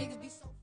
niggas be so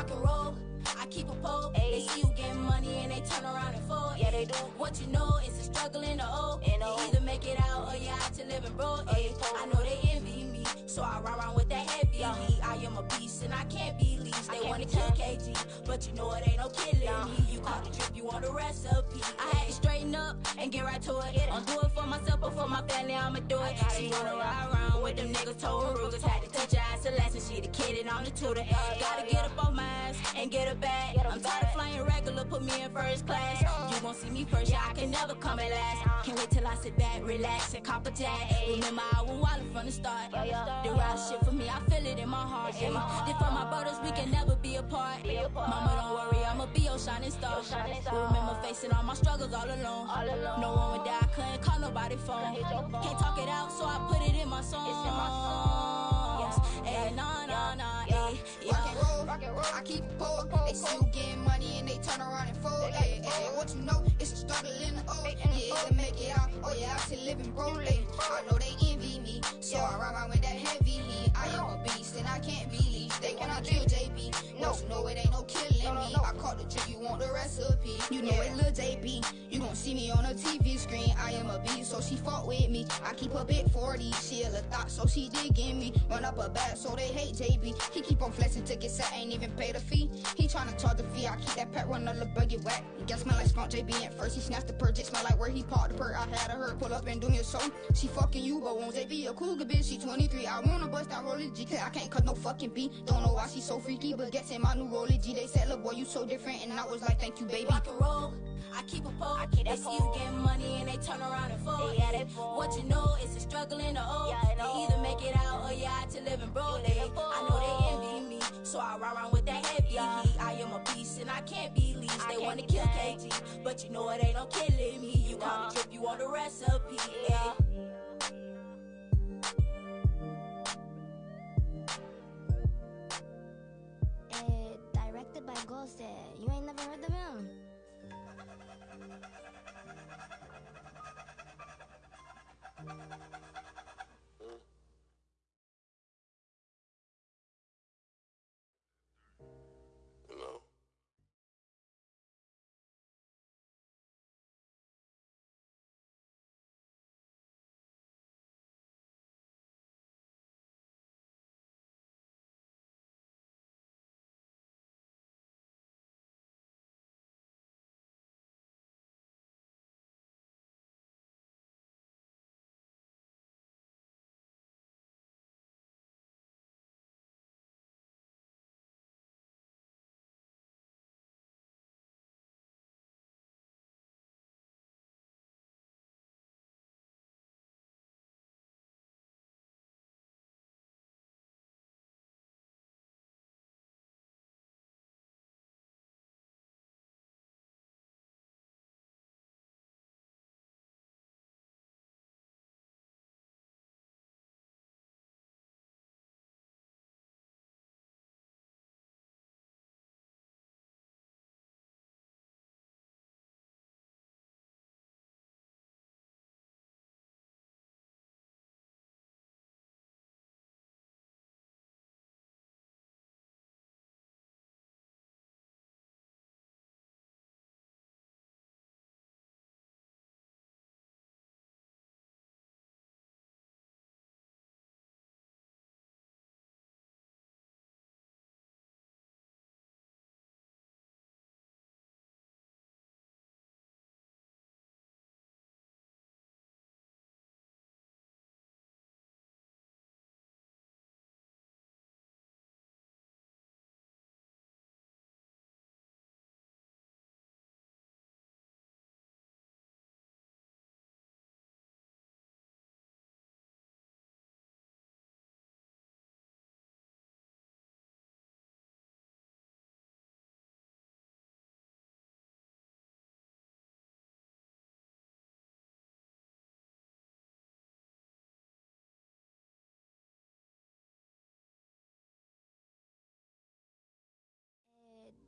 Rock and roll, I keep a pole. Ayy. They see you getting money and they turn around and fold. Yeah, they do. What you know is a struggle in the old. The You oh. either make it out or you out to living broke. Or you Ayy. I know they envy me, so I run around with that heavy Yeah. heat. I am a beast and I can't be least. I They wanna kill. KG, but you know it ain't no killing me. You caught the drip, you want the recipe. I had to straighten up and get right to it. It. I'm do it for myself, but for my family, I'ma do it. She wanna ride around with them niggas, told Rugas. Had to her ass a lesson. She the kid and I'm the tutor. yeah, Gotta yeah. get up on my ass and get her back. Get I'm tired of flying regular, put me in first class. You gon' see me first, yeah, I can never come at last. Can't wait till I sit back, relax, and cop a tag. Remember, I wildin' from the start. Yeah, yeah. The rap shit for me, I feel it in my heart. My. Then for my brothers, we can never be apart. Be apart. Mama, don't worry, I'ma be your shining star. Your shining star. Remember facing all my struggles all alone. All alone. No one would die, I couldn't call nobody phone. phone. Can't talk it out, so I put it in my songs. It's in my songs. Yeah, nah, nah, yeah, nah, yeah. yeah. Rock and roll, Rock and roll. I keep it poor. They see you getting money and they turn around and fold. They it what you know, it's a struggle in the old. They Yeah, in the either old. make it out oh, or you out to living broke. I know they envy me, so I ride around with that heavy heat. I am a beast and I can't be leashed. They wanna kill JB, no, know it ain't no killing No, no, me. I caught the trick, you want the recipe. You know it, Lil JB. You gon' see me on a TV screen. I am a beast, so she fought with me. I keep a big 40, she a thought, so she digging me. Run up a back, so they hate JB. He keep on flexing get set, ain't even pay the fee. He tryna charge the fee, I keep that pet run on the buggy whack. Guess smell like skunk JB at first. He snatched the purge, it smell like where he parked the perk. I had her pull up and do a show. She fucking you, but won't JB a cougar bitch. She 23, I wanna bust that rolling G, cause I can't cut no fucking beat. Don't know why she so freaky, but gets in my new rolling G. They said, look boy, you so different, and I was like, thank you, baby. rock and roll. I keep a pole. I keep they that see you pole. getting money and they turn around and fold. Yeah, they fold. What you know is a struggle in the old. Yeah, I know. You either make it out or you out to living broke. You living Ay, I know they envy me, so I ride around with that heavy Yeah. heat. I am a beast and I can't be leased. I They wanna kill tamed. KG, but you know it ain't no killing me. You call Nah. the drip, you on the recipe. Yeah. Eh, directed by Ghost. You ain't never heard of him?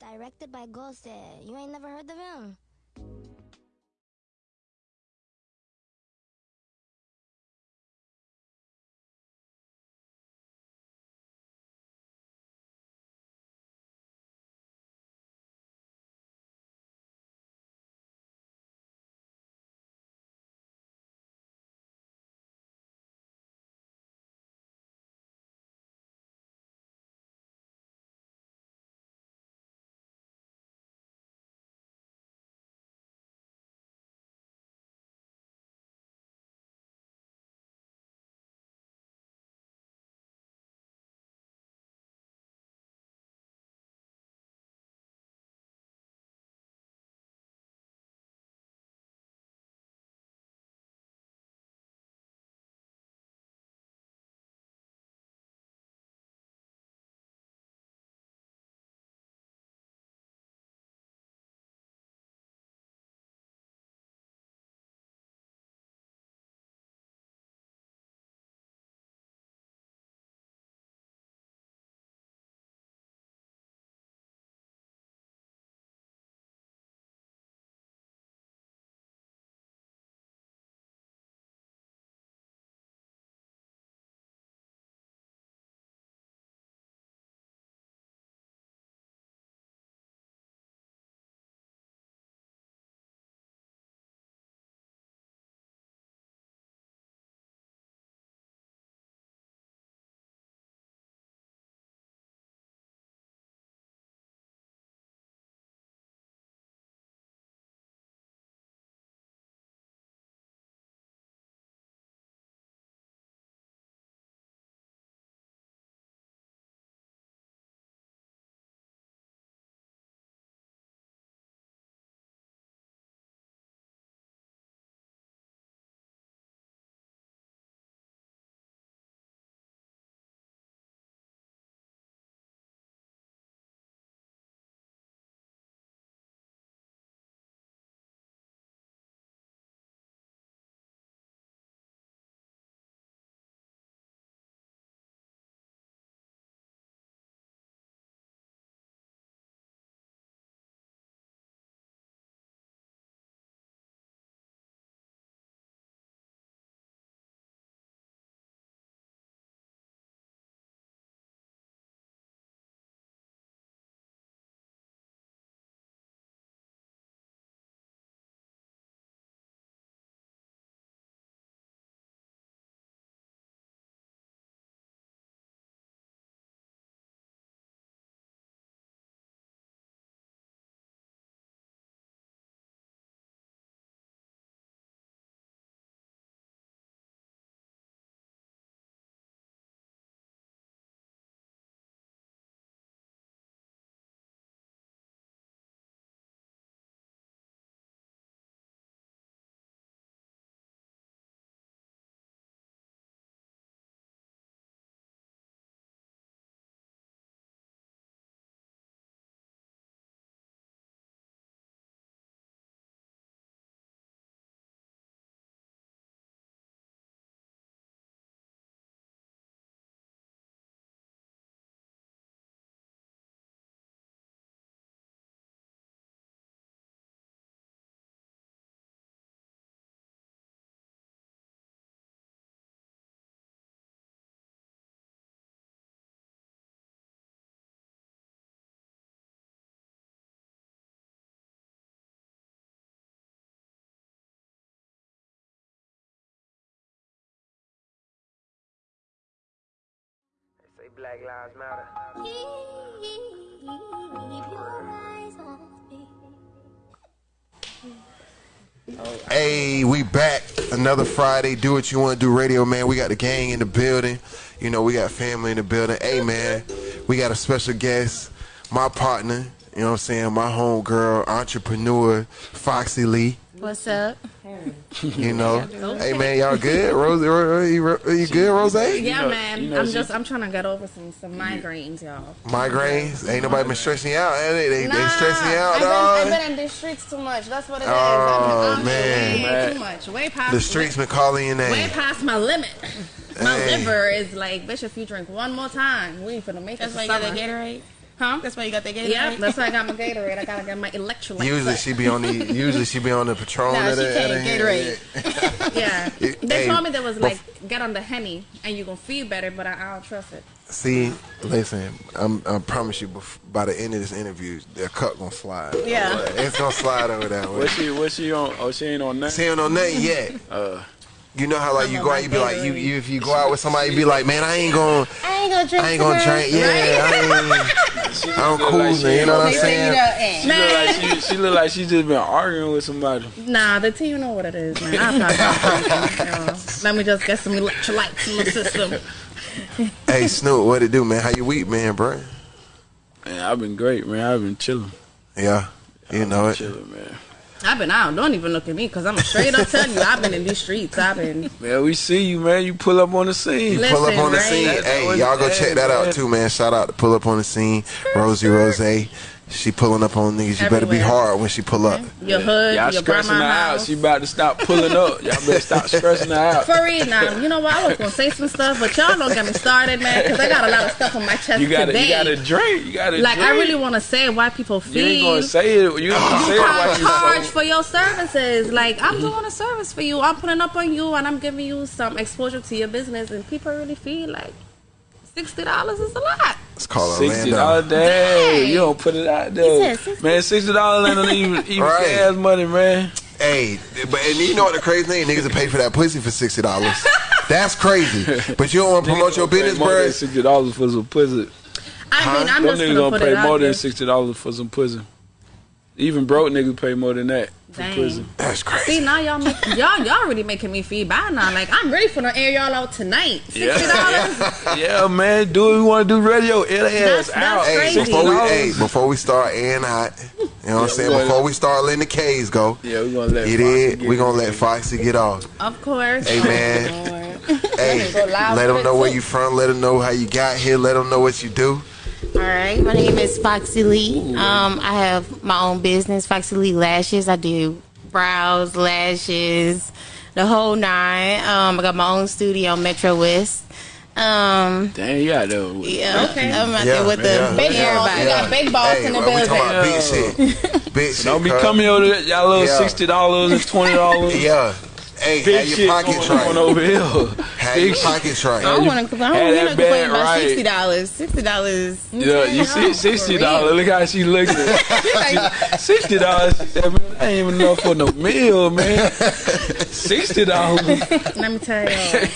Directed by Ghosted. You ain't never heard of him? Black Lives Matter. Hey, we back. Another Friday. Do what you want to do, radio man. We got the gang in the building. You know, we got family in the building. Hey, man, we got a special guest, my partner. You know what I'm saying? My homegirl, entrepreneur, Foxy Lee. What's up? You know, hey man, y'all good? Rose, Ro- you, you good, Rose? Yeah, know- man. you know I'm she- just I'm trying to get over some some migraines, y'all. Migraines? Ain't nobody been stressing you out? They, they, they stressing you out, I've been, dog. I've been in the streets too much. That's what it is. Oh, I've been, man. way too much. Way past The streets been calling your Way past my limit. My Hey. liver is like, bitch, if you drink one more time, we ain't finna make That's it why to you got summer. that Gatorade. Huh? That's why you got that Gatorade. Yeah, that's why I got my Gatorade. I gotta get my electrolytes. Usually she be on the usually she be on the Patron. Nah, of she the- can't. Gatorade. Yeah. They Hey, told me that was bef- like get on the henny and you gonna feel better, but I, I don't trust it. See, listen, I'm, I promise you, by the end of this interview, the cup gonna slide. Yeah. it's gonna slide over that way. What she what she on? Oh, she ain't on nothing. She ain't on nothing yet. Uh, You know how like you go out, you be like, you, you if you go out with somebody, you be like, man, I ain't gonna, I ain't gonna drink. I ain't gonna today. drink. Yeah, I ain't. she just I'm look cool, like she man. You know what I'm They nothing. say you saying? know, eh. She look like she, she look like she just been arguing with somebody. Nah, the team know what it is, man. I'm not drinking. you know. Let me just get some electrolytes in my system. Hey Snoop, what it do, man? How you week, man, bro? Man, I've been great, man. I've been chilling. Yeah, you know it. Chilling, man. I've been out. Don't even look at me, cause I'm straight up telling you, I've been in these streets. I've been. Man, we see you, man. You pull up on the scene. Listen, Pull up on the right? scene. That's Hey, y'all go check that man. out too, man. Shout out to pull up on the scene, Rosie Rose. She pulling up on niggas. You better be hard when she pull up. Your hood, Y'all your stressing her grandma out. house. She about to stop pulling up. Y'all better stop stressing her out. For real now, you know what? I was gonna say some stuff, but y'all don't get me started, man, because I got a lot of stuff on my chest You gotta, today. you gotta drink. You gotta like drink. I really want to say why people You feel. ain't gonna say it. You ain't gonna say it I like you charge so. for your services. Like I'm doing a service for you. I'm putting up on you, and I'm giving you some exposure to your business. And people really feel like sixty dollars is a lot. It's called Sixty Orlando. dollars day. You don't put it out there, man. Sixty dollars ain't even even Right. gas money, man. Hey, but and you know what the crazy thing? Niggas will pay for that pussy for sixty dollars. That's crazy. But you don't want to promote your business, bro. than sixty dollars for some pussy. I mean, I'm Them just niggas gonna gonna put pay it more there. than sixty dollars for some pussy. Even broke niggas pay more than that for Dang. pussy. That's crazy. See now y'all make, y'all y'all really making me feel bad now. Like I'm ready for the air y'all out tonight. Sixty dollars. Yeah, man. Do what we want to do. Radio. It That's- ass out. that's Hey, before we $60. hey, before we start airing hot, you know what I'm saying? we gonna- Before we start letting the K's go, Yeah, we gonna let. it Foxy is. We it. gonna let Foxy get off. Of course. Hey man, hey, let them know where too. you from. Let them know how you got here. Let them know what you do. All right, my name is Foxy Lee. Um, I have my own business, Foxy Lee Lashes. I do brows, lashes, the whole nine. Um, I got my own studio, Metro West. Um, Damn, you got though. yeah, Okay. I'm out Yeah, there with the yeah, Big yeah, balls. We got big balls Hey, in the well, we building. talking about big shit. Big shit. Don't be coming over there, y'all little Yeah. sixty dollars and twenty dollars. Yeah. Hey, Big have shit your pockets going on right. over here. Have Big your shit. pockets I don't want to. I don't want to complain bag about right. sixty dollars. Sixty dollars. Yeah, you see, sixty dollars. Look how she looking. Sixty dollars. I ain't even enough for no meal, man. Sixty dollars, Let me tell y'all.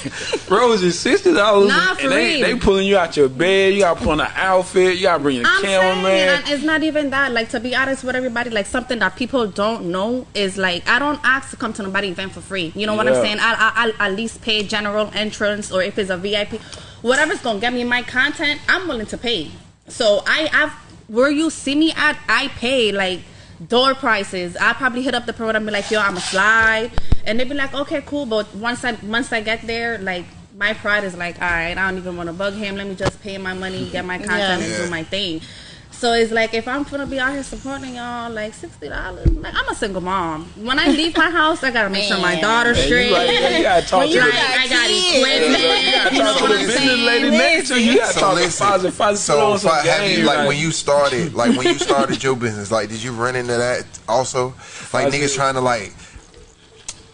Rosie. Sixty dollars. Nah, for they, real. they pulling you out your bed. You gotta put on an outfit. You gotta bring your I'm saying, cameraman. and it's not even that. Like to be honest with everybody, like something that people don't know is like I don't ask to come to nobody event for free. You know what I'm saying? I I I at least pay general entrance or if it's a VIP, whatever's gonna get me my content, I'm willing to pay. So I I've where you see me at, I pay like door prices. I probably hit up the pro and be like, yo, I'm a slide, and they'd be like, okay, cool. But once I once I get there, like my pride is like, all right, I don't even want to bug him. Let me just pay my money, get my content, and do my thing. So it's like if I'm gonna be out here supporting y'all, like sixty dollars. Like I'm a single mom. When I leave my house, I gotta make sure my daughter's Man, straight. you, gotta, you gotta talk When to you the, Like, got I got kids. equipment. you gotta You know talk to the business lady next to you. You gotta So talk listen. Fozzie. Fozzie put So on some Fi- have you game, like when you started, like when you started your business, like did you run into that also? Like niggas trying to like.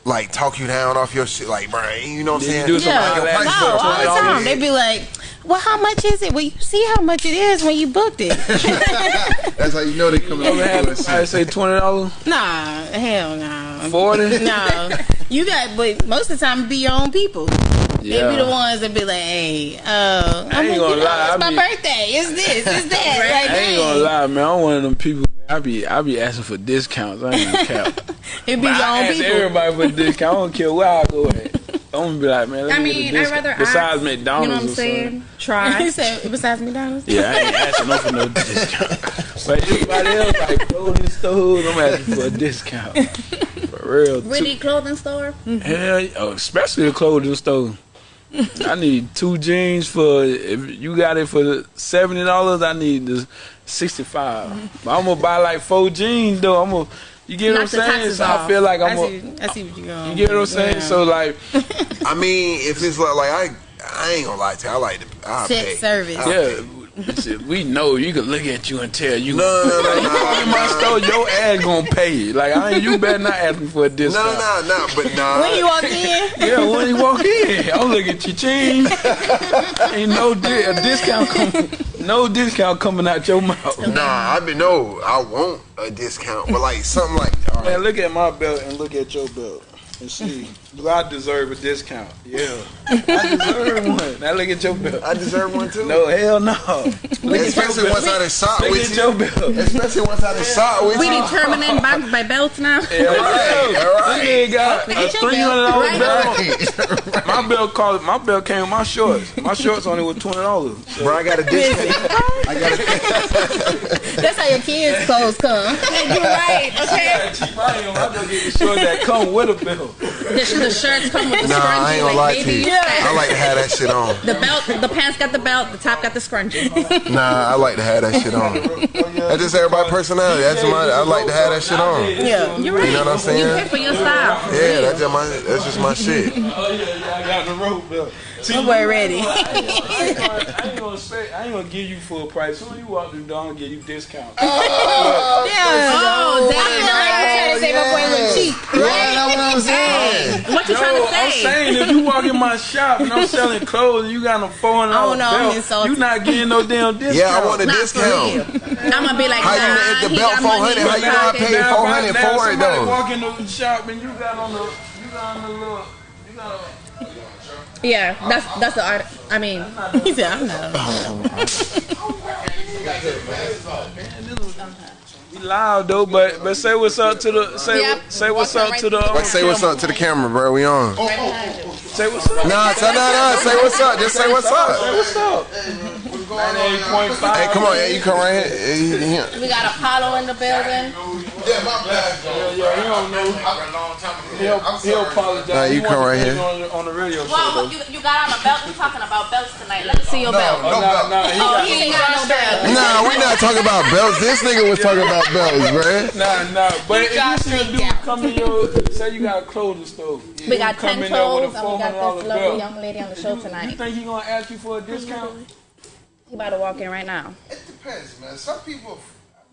Like talk you down off your shit, like, bro, you know what I'm Did you saying? do some Yeah, Like, your eyelash price no, all the time. They be like, "Well, how much is it?" Well, you see how much it is when you booked it. That's how you know they coming Ever had up somebody say twenty dollars, nah, hell no. forty? No, you got, but most of the time, be your own people. They be the ones that be like, "Hey, uh, I'm ain't gonna lie, it's my be- birthday. It's this, it's that." Like, I ain't gonna lie, man. I'm one of them people. I be I be asking for discounts. I ain't gonna cap. It be But your I own ask people. everybody for a discount. I don't care where I go at. I'm gonna be like, man. Let I me get a mean, I'd rather besides ask, McDonald's You know what I'm saying? Try. he said besides McDonald's. Yeah, I ain't asking them for no discount. But everybody else like clothing stores, I'm asking for a discount. For real. Really, clothing store? Mm-hmm. Hell, yeah, oh, especially a clothing store. I need two jeans for if you got it for seventy dollars. I need the sixty five. But I'm gonna buy like four jeans though. I'm gonna you get what I'm saying. taxes So I feel like I I'm gonna. see, I see what you going. You get what I'm saying? So like, I mean, if it's like, like I, I ain't gonna lie to you. I like to, I pay. service. I yeah, pay. Shit, we know you can look at you and tell you. No, no, no, you no, walk in my store, your ass gonna pay. Like I ain't, you better not ask me for a discount. no, no, no, but nah. When you walk in, Yeah, when you walk in, I'm looking at your change. Ain't no di- a discount coming, no discount coming out your mouth. Nah, I been no, I want a discount, but like something like all Man, look at my belt and look at your belt and see. Do I deserve a discount? Yeah, I deserve one. Now look at your belt. I deserve one too. No, hell no. Look at Especially your once I belt. done shot Look with at you. your belt. Especially once I done shot with We you. determining by, by belts now. Yeah, right. All right. This nigga got a three hundred dollar belt. Right. My belt cost. My belt came with my shorts. My shorts only was twenty dollars. Bro, I got a discount. I got a that's how your kids' clothes come. You're right. Okay. Cheap. I ain't gonna. I gonna get the shorts that come with a belt. The, the shirts come with the Nah, scrunchie. I ain't gonna like lie to baby. you. I like to have that shit on. The belt, the pants got the belt, the top got the scrunchie. Nah, I like to have that shit on. That's just everybody's personality. That's my. I like to have that shit on. Yeah. You're right. You know what I'm saying? You pay for your style. Yeah, that's just my. That's just my shit. Oh yeah, yeah. I got the rope belt. See, We're ready. I ain't gonna- I ain't gonna say. I ain't gonna give you full price. Soon you walk through the door, I'm gonna give you discount. Oh, I damn. trying to say my boy look cheap. Yeah, that's what I'm saying. What you Yo, trying to I'm saying if you walk in my shop and I'm selling clothes and you got a four hundred Oh, dollar no, I'm belt, insulted. you not getting no damn discount. Yeah, I want a Not discount. I'm gonna be like, How you nah, know if the belt 400, how you know I paid Now, if I- 400 now for it, though. walk in the shop and you got on the, you got on the little, you got on. Yeah, that's that's the art. I mean, He said, I know. We loud though, but but say what's up to the say Yep. say what's up to the um, Like, say what's up to the camera, bro. We on. say what's up. Nah, tell nah, nah. Say what's up. Just say what's Say up. what's up. Ninety-eight point five. Hey, come on. Yeah, you come right here. Yeah, you- here. we got Apollo in the building. Yeah, my bad. yeah, he don't know. He'll, he'll apologize. Nah, you He come right here. On, the- on the radio. Well, you, you got on a belt. We're talking about belts tonight. Let me see your belt. Oh, nah, nah, he Oh, he ain't got no belt. Nah, we not talking about belts. This nigga was talking about belts, bruh. Nah, nah, but if you see a three dude come in your, say you got a clothing store. We got come ten in there with a toes, and we got $400 this lovely belt. young lady on the show tonight. You think he gonna ask you for a discount? He about to walk in right now. It depends, man. Some people.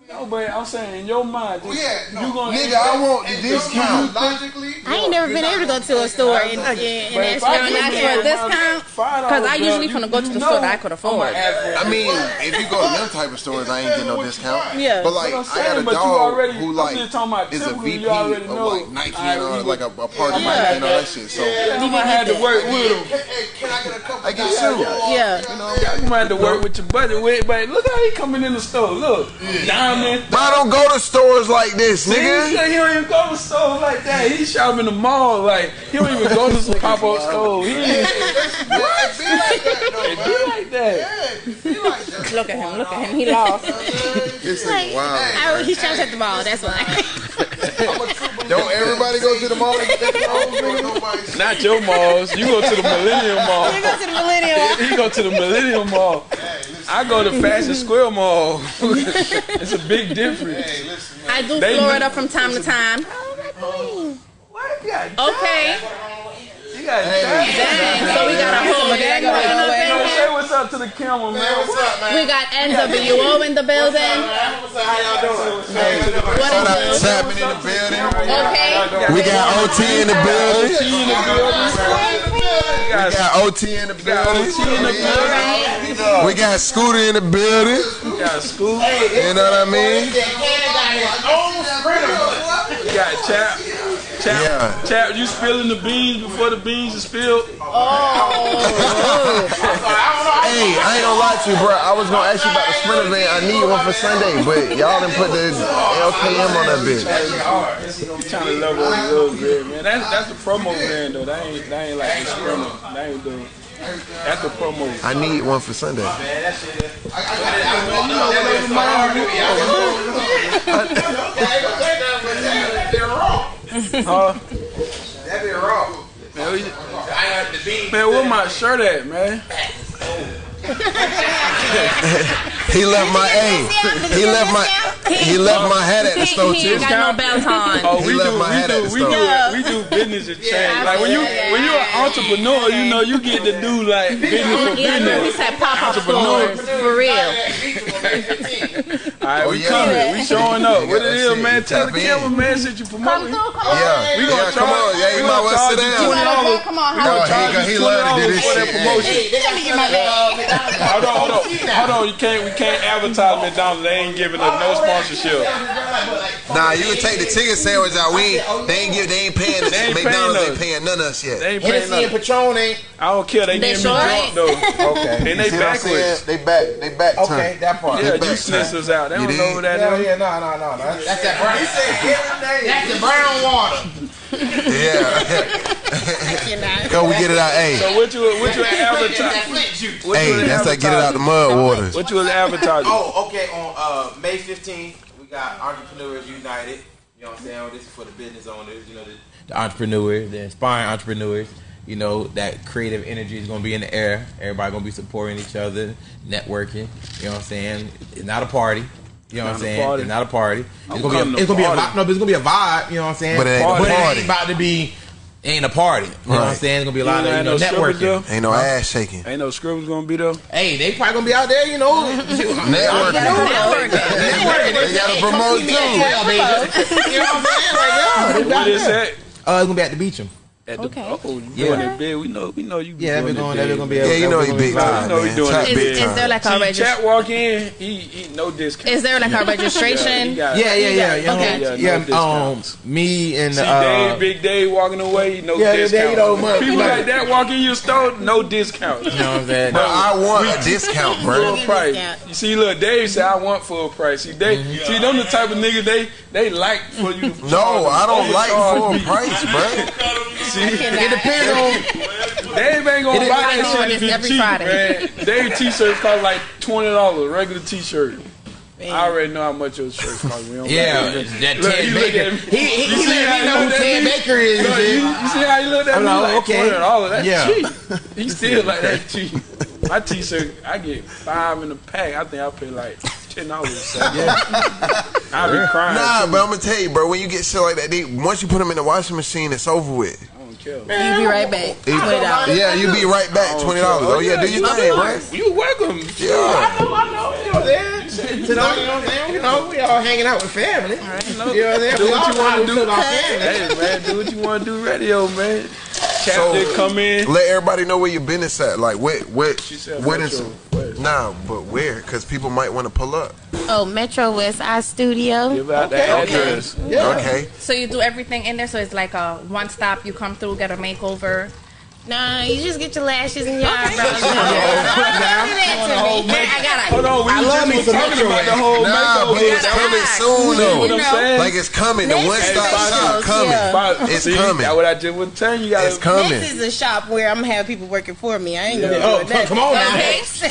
No, but I'm saying in your mind, just, Well, yeah, no. you gonna Nigga, I want the in discount. Logically, I ain't never been able to go to a store and, and, But and if ask I for a give ask you for a discount. discount, $5 Because I belt, usually you- finna go to you the store that I could I'm afford. gonna ask for a I mean, if you go to them type of stores, I ain't getting no discount. Yeah. But like, I'm got a but dog already- who I'm like just talking about is a VP you already of like Nike I and all, would- like a, a part of Yeah. Nike and all that shit. So You might have to work with him. Hey, can I get a couple? I get you. Yeah. You might have to work with your buddy with, but look how he coming in the store. Look, diamond. But I don't go to stores like this, See, he nigga. he don't even go to stores like that. He shop in the mall. Like he don't even go to some pop up store. He ain't What? Be like that, though, be like that. Yeah, be like that. Look at him. Look at him. He lost. This Like, nigga wild. I, he shops at the mall. That's why. Don't everybody go to the mall and get their clothes, nigga? Not your malls. You go to the Millennium Mall. You go to the millennial. He go to the Millennium Mall. I go to Fashion Square Mall. it's a big difference. Hey, listen. I do They- Florida from time to time. What? You got Okay. You got Dang. So we got a whole gang of Yo, it. say what's up to the camera, man. What's up, man? We got NWO in the building. What's up? How y'all doing? What Shout out is in the building. Okay. We got OT in the building. T in the building. We got OT in the building. in the building. We got Scooter in the building. We got school. You know what I mean? We got Chap. Chap, Yeah. Chap, you spilling the beans before the beans are spilled? Oh. Hey, I ain't gonna lie to you, bro. I was gonna ask you about the Sprinter van. I need one for Sunday, but y'all done put the LKM on that bitch. I'm trying to level up a little bit, man. That's that's the promo van though. That ain't that ain't like the sprinter. That ain't the that's the promo. I need one for Sunday. Huh? That be raw. Man, we- I have the bean. man, where my shirt at, man? He left my A. He left my He left my hat at the He, store he too. ain't got no belt on. Oh, He we left do, my we hat at do, the we store. do, we do business and change. like when you absolutely. when you're an entrepreneur, you know you get to do like business for Yeah, I know. He business. said pop up stores for real. All right, Oh, we yeah. coming, we showing up. What got it that is, shit. man? Tell the tap in. cameraman since you Come promoting. through, come on. Yeah, We gonna come charge- on. Yeah, we you gonna might well charge sit you down. twenty dollars. Come on, how he, he love to do this for that shit. promotion. Hey, Let me get my bag. Hold on, hold on, hold on. You can't, we can't advertise McDonald's. They ain't giving us no sponsorship. Nah, you can take the chicken sandwich out. We ain't, they ain't give, they ain't paying. They ain't McDonald's paying ain't paying none of us yet. They ain't paying Hennessy and. Patron ain't. I don't care. They, They getting sure me ain't. drunk though. Okay. And they See what backwards. They back. They back. Okay, that part. Yeah, back, you son. snitches out. They You don't know what that Yeah, is. yeah, no, no, no, no. That's, that's that brown. He said every day. That's the brown water. Yeah. Go, we get it out. Hey, So what you what you advertise? Flint juice. What hey, you that's like get it out the mud waters. What you was advertising? Oh, okay. On uh, May 15th, we got Entrepreneurs United. You know what I'm saying? This is for the business owners. You know, the, the entrepreneurs, the inspiring entrepreneurs. You know that creative energy is going to be in the air. Everybody going to be supporting each other, networking. You know what I'm saying? It's not a party. You know what I'm saying? party. It's not a party. It's I'm gonna be a, it's gonna be a vibe. No, but it's gonna be a vibe. You know what I'm saying? But it ain't a But party. ain't about to be. Ain't a party. You know what I'm saying? It's gonna be a lot You of you know, no networking. though? Ain't no ass shaking. Ain't no scribbles gonna be there. Hey, they probably gonna be out there. You know, Networking. networking. They gotta promote too. You know what I'm saying? Like, yo, they What out is there. that? Uh, it's gonna be at the Beecham. At the, Okay. Oh, you Yeah. doing it big. We know. We know you. be Yeah, doing they're it going. big. They're gonna be. Yeah, you know he big I time, know he doing Top it Is, big big. is there like a registration? chat walk in. He, he no discount. Is there like a registration? Yeah, yeah, yeah, yeah. Okay. Yeah, Yeah, no um, me and See, uh, Dave, Big Dave walking away, no Yeah, yeah, discount. you know, People like- like that walk in your store, no discount. you know what I'm saying? Bro, I want a discount, bro. Full price. You see, look, Dave said I want full price. See, they see them the type of niggas they they like for you. To No, I don't like charge full price, bro. See, It depends on. Dave ain't gonna It buy depends that shit if this it's every cheap, Friday. man. Dave t-shirts cost like twenty dollars, regular t-shirt. I already know how much your shirt cost. We don't Yeah, gotta- that Look, Ted you look Baker. at me. He he, You he see let how me know who Ted Baker is. Look, you, you see how he looked at I'm me like, like okay. twenty dollars? That's Yeah. cheap. He still like that cheap. My t-shirt, I get five in a pack. I think I pay like ten dollars. I be crying. Nah, too. but I'm gonna tell you, bro. When you get shit like that, they, once you put them in the washing machine, it's over with. I don't care. You be right back. Twenty dollars. Yeah, you be right back. Twenty dollars. Oh, oh yeah, do your thing, bro. You welcome. Yeah. I know, I know. You know what I'm? You know what I'm saying? You know, we all hanging out with family. You know what I'm saying? Do We what all you want to do. feel about family. Hey man, do what you want to do. Radio man. Captain, So- come in. Let everybody know where your business at. Like what, what, She said what Metro. is? Where? Nah, but where? Because people might want to pull up. Oh, Metro West Eye Studio. Give out the address. Okay. So you do everything in there. So it's like a one stop. You come through, get a makeover. Nah, you just get your lashes and your eyebrows done. I got Hold on, we I was love just me was some talking about the whole Nah, but makeover. it's coming soon You know what though. I'm saying? Like it's coming. The one stop shop coming. yeah. It's See, coming. That's what I just was telling you. You gotta It's coming. This is a shop where I'm gonna have people working for me. I ain't gonna Oh, do nothing. come on now. That's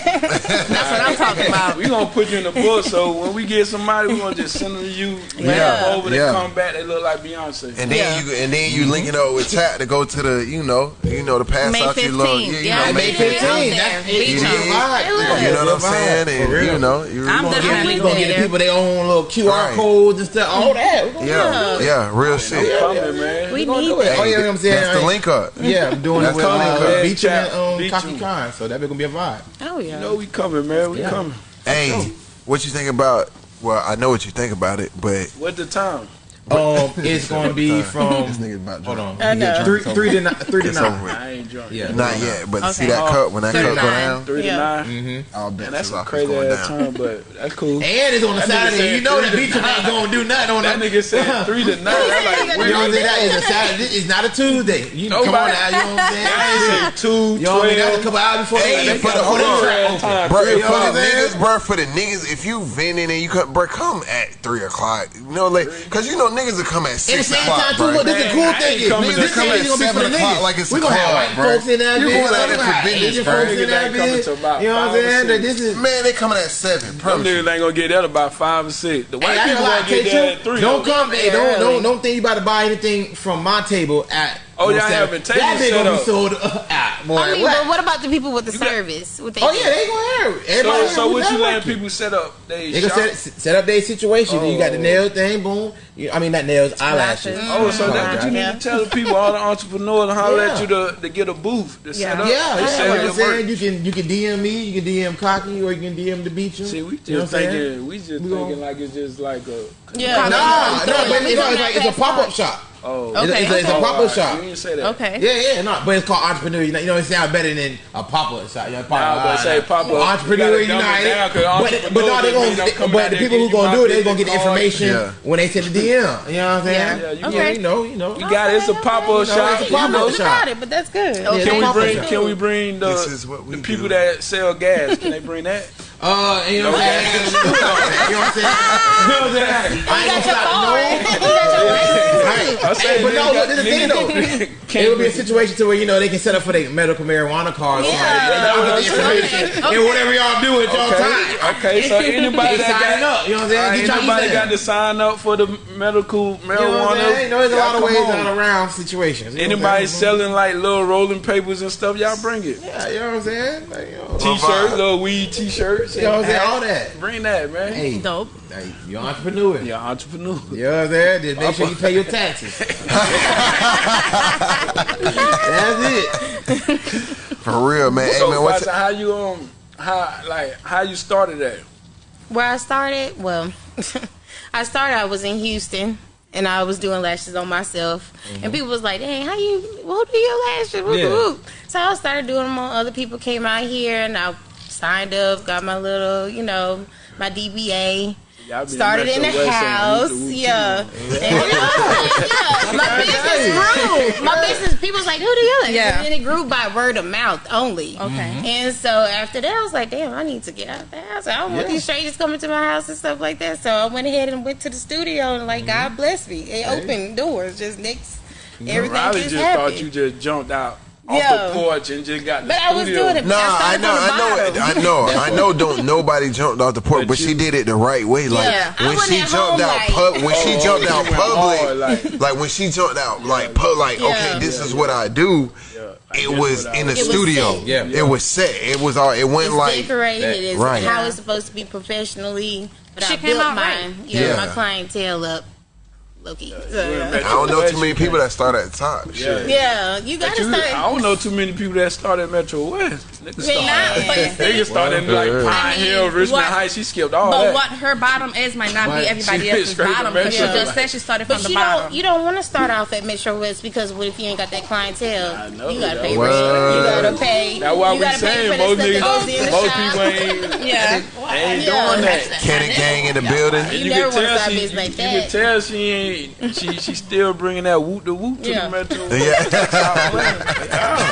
what I'm talking about. We gonna put you in the book, so when we get somebody, we gonna just send them to you. Yeah, Come over, they yeah. come back, they look like Beyonce. And then you and then you linking up with Chat to go to the you know you know to pass May out your little 15th. yeah, you Yeah, know May May 15th. fifteenth. That's Beach it. A vibe. You know what I'm It's a vibe. saying? For And you know you I'm gonna definitely get, gonna get the people their own little QR Right. codes and stuff. All that. We gonna yeah yeah real shit. Coming, man. We gonna need do it. Oh yeah, you know what I'm saying. That's the link up. Yeah, I'm doing That's it with coming, uh, cuz. Beecham and um, Beecham. Kaki So that's gonna be a vibe. Oh yeah. You know we coming, man. We coming. Hey, what you think about? Well, I know what you think about it, but What the time? Um, it's gonna be from. this nigga about Hold on. I know. Three, three to nine. Three to It's over nine. with. I ain't drunk. Yeah. Not yet, but see Okay. that cup when that Three cup go nine. down, Three Yeah. to 9 Mm-hmm. I'll bet And that's you a rock is crazy going ass down. time, but that's cool. And it's on a That nigga Saturday. said You know that three to Beecham ain't gonna do nothing on That that. nigga said three to nine. That's like You know what I'm saying? That is a Saturday. It's not a Tuesday. You come on Nobody- now. You know what I'm saying? I ain't say two, You know what I mean? That's a twelve. couple hours before Hey, they for the- got hold on. track open. Bro, You know for what the I'm saying? niggas, bro, for the niggas, if you vending and you come, bro, come at three o'clock. You know, like, cause you know niggas will come at At the six same o'clock, time, too, bro. look, this is the cool I thing ain't is, coming niggas, to come at gonna be for the 7 o'clock like it's we a gonna have club, white bro. folks in that You bitch. going out there gonna for have business, Asian bro. folks in that bitch. You know what I'm saying? This is. Man, they coming at seven. Them Promise niggas ain't gonna get that about five or six. The white Hey, I ain't people gonna lie, gonna get there at three. don't come. Hey, don't don't don't think you about to buy anything from my table at. Oh, you know y'all what I'm having saying? tables That bitch set gonna be up. sold uh, out. boy. I mean, what? but what about the people with the You got- service? What they Oh yeah, they gonna have So, everybody. so what you let letting people set up? They, They gonna shop? set, set up their situation. You got the Oh. nail thing, boom. You, I mean, not nails, eyelashes. Lashes. Oh, so that's what you need Yeah. to tell the people, all the entrepreneurs, and holler at Yeah. you to, to get a booth to set Yeah. up. Yeah, to yeah. sell Like your I'm saying, work. you can you can DM me, you can DM Cocky, or you can DM the beach. See, we just You know what I'm saying? thinking, we just We thinking gonna- like it's just like a. Yeah. Nah, no, but it's, It's it's, like, it's a pop up shop. Oh, It's a- Okay, it's, a, it's a Oh, pop up alright. shop. You didn't say that. Okay. Yeah, yeah, no, but it's called Entrepreneur United. You know, it sounds better than a pop up shop. You know, pop, Nah, but say pop-up, Entrepreneur you gotta United. down, 'cause but, entrepreneur but no, they just gonna, coming but the people who giving gonna do it, they're gonna get the information Yeah. when they send the DM. You know what I'm saying? Yeah, you yeah, get- you know, you know. You got it. It's a pop up know, shop. it's a pop-up know, shop. Got it, but that's good. Yeah, Can we bring? Can we bring the This is what we the people do. that sell gas? Can they bring that? Uh, you know what I'm saying? You know what I'm saying? You know what I'm saying? I ain't gonna stop no. Right. I say, But no, nigga look, this is the thing though. It would be a situation to where you know they can set up for their medical marijuana cards. Yeah. Y'all get the information and whatever y'all do at y'all time. Okay, okay. So anybody that signing got up. You know what I'm saying? Alright, anybody got to sign up for the medical marijuana? You know what I'm saying? You know, there's a lot of Y'all ways come on. out around situations. You know Anybody selling like little rolling papers and stuff, y'all bring it. Yeah, you know what I'm saying? Like, you know, T-shirts, little weed T-shirts. You know what I'm saying? All that. Bring that, man. Hey, Dope. hey, you're an entrepreneur. You're an entrepreneur. You know what I'm saying? Just make sure you pay your taxes. That's it. For real, man. Hey, So, man, what's Fasa, how you um, how like how you started that? Where I started, well, I started. I was in Houston, and I was doing lashes on myself. And people was like, "Hey, how you? Who do your lashes?" Whoop, Yeah. whoop. So I started doing them on other people. Came out here, and I signed up, got my little, you know, my DBA. Y'all Started in the Metro West and house, whoop the whoop yeah. too. And, yeah, my business grew. My business, people was like, "Who do you?" like? Yeah. And then it grew by word of mouth only. Okay. Mm-hmm. And so after that, I was like, damn, I need to get out of the house. I don't want these strangers coming to my house and stuff like that. So I went ahead and went to the studio and like mm-hmm. God bless me. It opened doors just next. Everything Riley just, just thought you just jumped out off Yeah. the porch and just got the but I was doing it. Nah, I started know, from the I know, bottom. I know, I know. Don't nobody jumped off the porch, But but she did it the right way. Like Yeah. When she jumped out, like- pub, when she Oh, jumped she out public, hard, like, like- when she jumped out, like, pu- like, Yeah. okay, this Yeah, is yeah. what I do. I It was in the was- It was studio. Yeah. It was set. It was all. It went It's like decorated. It's Right. how it's supposed to be professionally. But Shit I came built out right. Yeah, Yeah. my clientele up. Loki. You So, yeah. I don't know West, too many people that start at the top. Yeah. Shit. yeah, you But gotta you- start. I don't know too many people that started at Metro West. Niggas Yeah. started. They just started in like Well, Pine I mean, Hill, Richmond what- Heights. She skipped all But that. what her bottom is might not But be everybody else's bottom because she just said she started from But the you bottom. don't you don't want to start off at Metro West because what if you ain't got that clientele? I know, you gotta pay Well, rent. You gotta pay. That's why you we gotta saying most the niggas, goes in the most people ain't, yeah. ain't doing that. Kenny Gang in the building. And You you, never wanna start business like you can tell she ain't, she she still bringing that whoop the whoop to Yeah. the Metro. Yeah.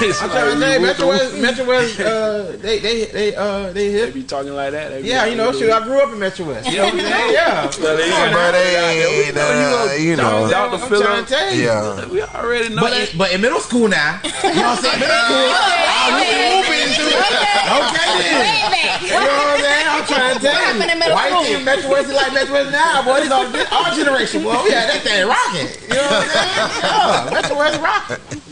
It's I'm like trying to say, Metro West. Metro West, uh, they, they, they, uh, they They be talking like that. They Yeah, like, you know, shoot, I grew up in Metro West. You know what I'm saying? Yeah. So they- But they ain't, uh, you know. Dr. I'm Phil, trying to tell you. Yeah. we already know. But in, but in middle school now, you know what I'm saying? Middle school, oh, you can whoop it too. Okay, then. You know what I'm saying? I'm trying to tell happened in you. middle Why school? you think Metro West is like Metro West now, boy? This our, this our generation, boy. We had that thing rocking. You know what I'm saying? Yeah, Metro West rocking.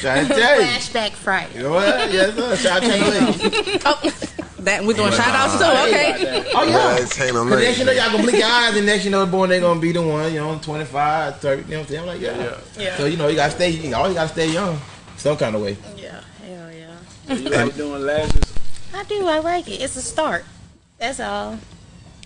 Trying to tell you. Flashback Friday. You know what? Yes, sir. Shout out to Oh, that we doing shout outs too. Okay. Oh, yeah. Yeah, Taylor Cause next you know y'all gonna blink your eyes and next you know boy they gonna be the one, you know, 25, 30, you know what I'm saying? I'm like, yeah. Yeah. So you know you gotta stay you always gotta stay young. Some kind of way. Yeah. Hell yeah. you like doing lashes. I do. I like it. It's a start. That's all.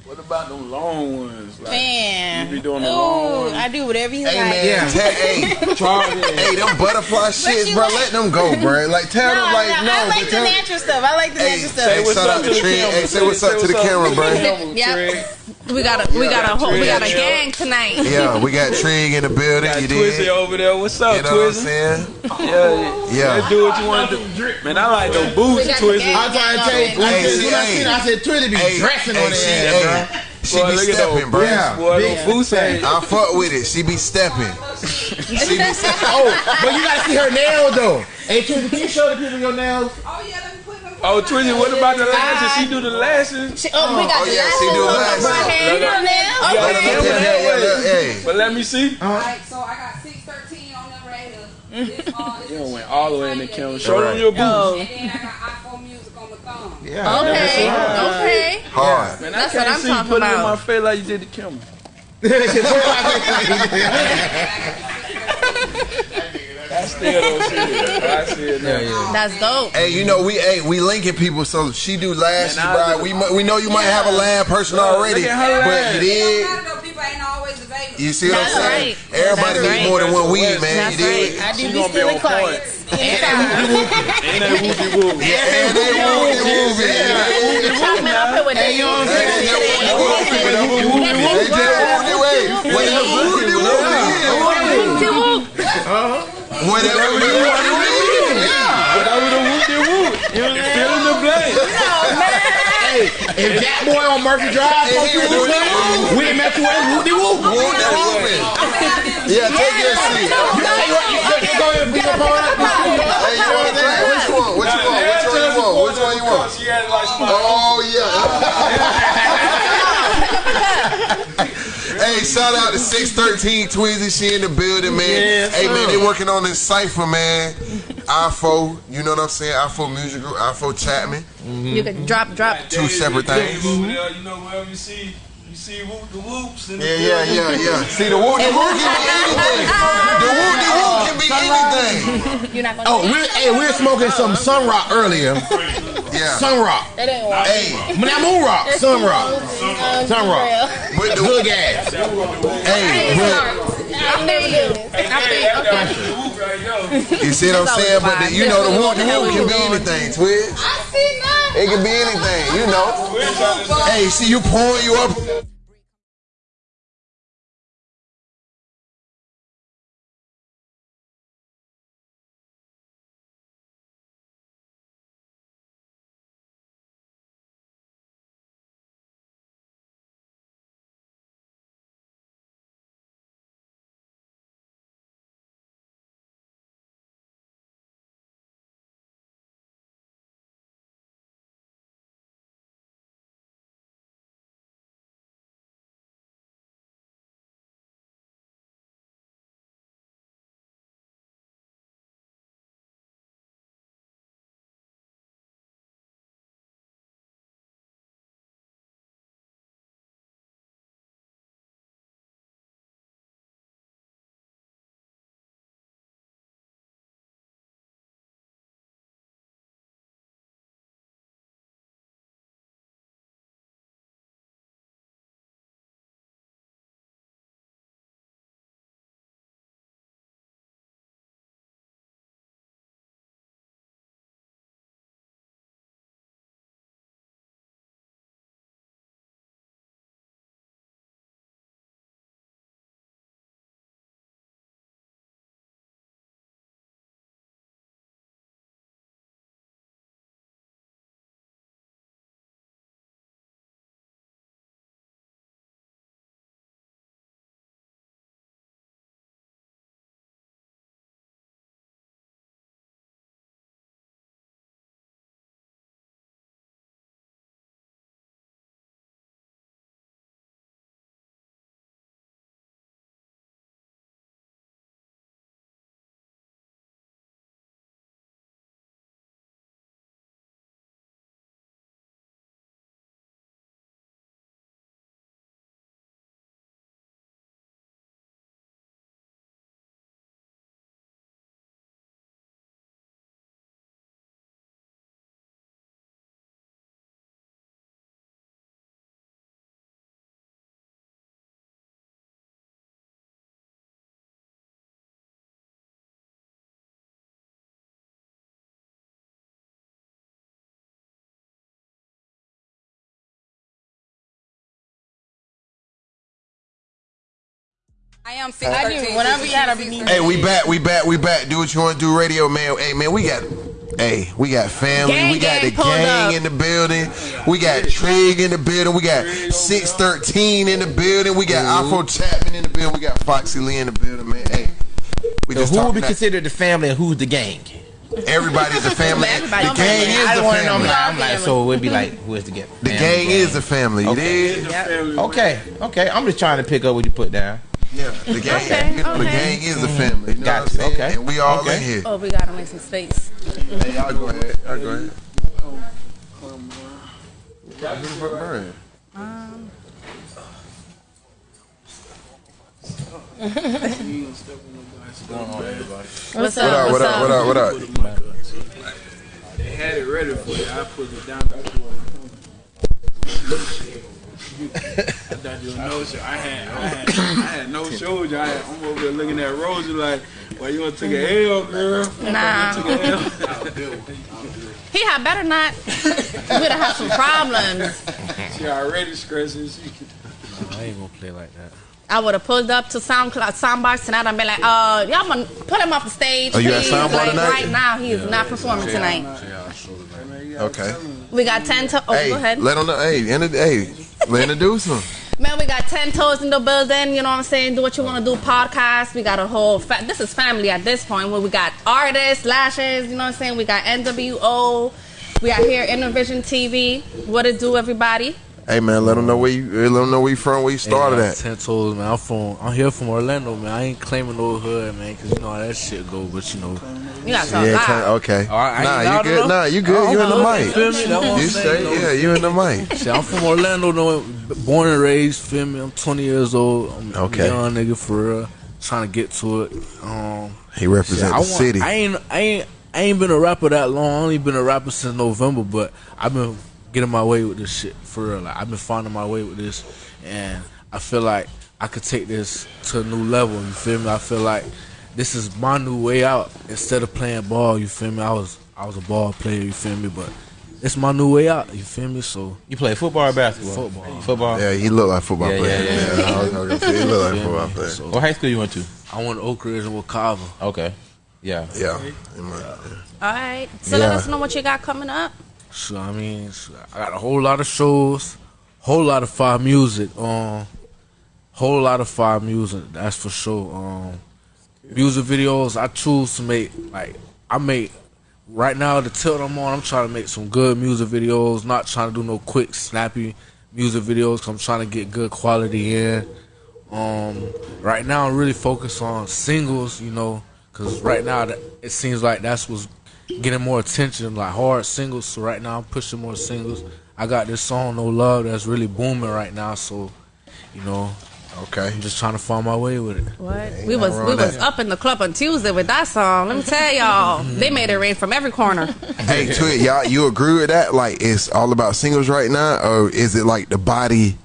What about them long ones? Like, Man. you be doing the Ooh, long ones? I do whatever you Hey like. man, Yeah. tell, hey, Charlie. hey, them butterfly shits, bro. like- Let them go, bro. Like tell No, them, like no, no, I like but the tell, natural stuff. I like the Hey, natural say stuff. what's up to the Trey. Hey, say what's up to the camera, bro. Yep. We got a we got a whole we got a gang tonight. Yeah, we got Trig in the building. Got You Twizzy did. over there. What's up, You know what I'm saying? Yeah, Yeah. Let's do what you want to do. Man, I like those boots, We Twizzy. I'm trying to tell you, I said, see, when I seen her, I said, Twitter be Hey, dressing hey, on the she, ass, hey, bro. she Boy, be those stepping, bro. Yeah. Boy, Big those boots ain't. I fuck with it. She be stepping. She be stepping. Oh, but you gotta see her nails though. Hey, Twitter, can you show the people your nails? Oh, Twizzy, what about the lashes? She do the lashes. She- oh, we got Oh the yeah, she do on last. my hair. You know that? Yeah, Okay. Look, look, yeah, yeah, yeah, look, hey. But let me see. Uh-huh. Alright, so I got six thirteen on them right here. You went all the way in the camera. Show Right. them your boots. Oh. And then I got iPhone music on my thumb. Yeah. Okay. Okay. Hard. Man, That's I what can't I'm see you talking put it in my face like you did the camera. I still don't see it. I see it now. That's dope. Hey, you know we hey we linking people, so she do last, Man, I bro. do- We we know you might have a lab person already, look at her but lash. you did. matter though, people ain't always available. You see what That's I'm saying? right. Everybody That's needs right. more than one weed, man. That's you dig? right. I do She be gonna be stealing on point. clients. And that whoopie whoopie. Yeah, and they whoopie whoopie. The chocolate up here with Hey, the you know what I'm saying? They just whoopie whoopie. They just whoopie way. Whatever whoopie whoopie. Whatever you want to read. Whatever the whoopie whoop. Fill in the blank. Hey, if that boy on Murphy Drive supposed to whoop him, we ain't met you at whoop de whoop. Whoopie whoopie. Yeah, take your seat. You say what you say, go ahead and be a part of Hey, you want that? Which one? Which one? Which one you want? Which one you want? She had like Oh yeah. Hey, shout out to six thirteen Tweezy. She in the building, man. Yes, hey man, they working on this cipher, man. IFO, you know what I'm saying? IFO Music Group, IFO Chapman. You can drop, drop. Two separate things. Over there, you know, wherever you see, you see whoop the whoops. in the Yeah, yeah, yeah, yeah. See the whoop, the whoop can be anything. The whoop, the whoop can be anything. You're not gonna. Oh, we're, hey, we were smoking some Sun Rock earlier. Yeah. Sun Rock. That ain't one. Hey, Now Moon Rock. Sun Rock. Sun Rock. with the Good gas. hey, but I feel you. I feel okay. Whoop right there. you see what I'm saying? But the, you know the whoop, the whoop can be anything. Twitch. I see nothing. It can be anything, you know. Hey, see you pouring you up. I am I 613. do. Whenever you gotta be. Hey, we back, we back, we back. Do what you want to do, radio man. Hey, man, we got, hey, we got family. Gang, we got gang, the gang up. in the building. We got Trig in the building. We got six thirteen in the building. We got Afro Chapman in the building. We got Foxy Lee in the building, man. Hey, we So just who will talking be that- considered the family and who's the gang? Everybody's a family. Everybody the gang is I the don't want to know. I'm family. like, I'm like, so it would be like, who is the gang? The gang is the family. Okay. dig? Family, Okay, okay. I'm just trying to pick up what you put down. Yeah, the gang. Okay, you know, the gang is a family. You know Got what I'm saying? you, okay. And we all Okay. in here. Oh, we gotta make some space. Hey, y'all go ahead. Y'all go ahead. Burn. Um, What's What up? up? What up? What up? What up? They had it ready for you. I put it down. That's what I thought you were no show. I had, I had, I had no shows. I had, I'm over there looking at Rosie like, well, you want to take a L, girl? Nah. You wanna take a L? He had better not. We'd have had some problems. She already stressing. She, I ain't gonna play like that. I would have pulled up to SoundCloud soundbox tonight and been like, uh, y'all gonna put him off the stage. Oh, you at please. Soundbar like, tonight? Right now, he is not performing tonight. Okay. We got 10 to- oh, hey, go ahead. let them know. Hey, inter- hey, introduce them. Man, we got 10 toes in the building. You know what I'm saying? Do what you want to do. Podcast. We got a whole. Fa- this is family at this point. Where we got artists, lashes. You know what I'm saying? We got NWO. We got here Innovision TV. What it do, everybody? Hey man, let them know where you. Let them know where you from. Where you started Hey, at. Ten toes, man. I'm from. I'm here from Orlando, man. I ain't claiming no hood, man, because you know how that shit go. But you know, You got to Yeah, talk ten, loud. okay. All right, nah, you loud good. enough? Nah, you good. Oh, you in the okay, mic. feel me? That's You say, though. yeah, you in the mic. Shit, I'm from Orlando, no, born and raised. Feel me? I'm 20 years old. I'm Okay. a young nigga for real. Trying to get to it. Um, He represents shit, I the city. I ain't. I ain't. I ain't been a rapper that long. I only been a rapper since November, but I've been getting my way with this shit for real. Like I've been finding my way with this, and I feel like I could take this to a new level. You feel me? I feel like this is my new way out. Instead of playing ball, you feel me? I was I was a ball player. You feel me? But it's my new way out. You feel me? So You play football or basketball? Football. Football. Yeah, he look like a football Yeah, player. yeah, yeah, Yeah, I was gonna say he look like a football me? player. So What high school you went to? I went to Oak Ridge and Wekiva. Okay. Yeah. Yeah. All right. So let us know what you got coming up. So I mean, so I got a whole lot of shows, whole lot of fire music. Um, whole lot of fire music. That's for sure. Um, music videos. I choose to make like I make right now the tilt I'm on. I'm trying to make some good music videos. Not trying to do no quick snappy music videos. Cause I'm trying to get good quality in. Um, right now I'm really focused on singles. You know, cause right now it seems like that's what's getting more attention, like hard singles. So right now I'm pushing more singles. I got this song No Love that's really booming right now. So, you know, Okay. I'm just trying to find my way with it. What? We was we with was up in the club on Tuesday with that song. Let me tell y'all, mm-hmm. they made it rain from every corner. Hey, Twit, y'all, you agree with that? Like, it's all about singles right now, or is it like the body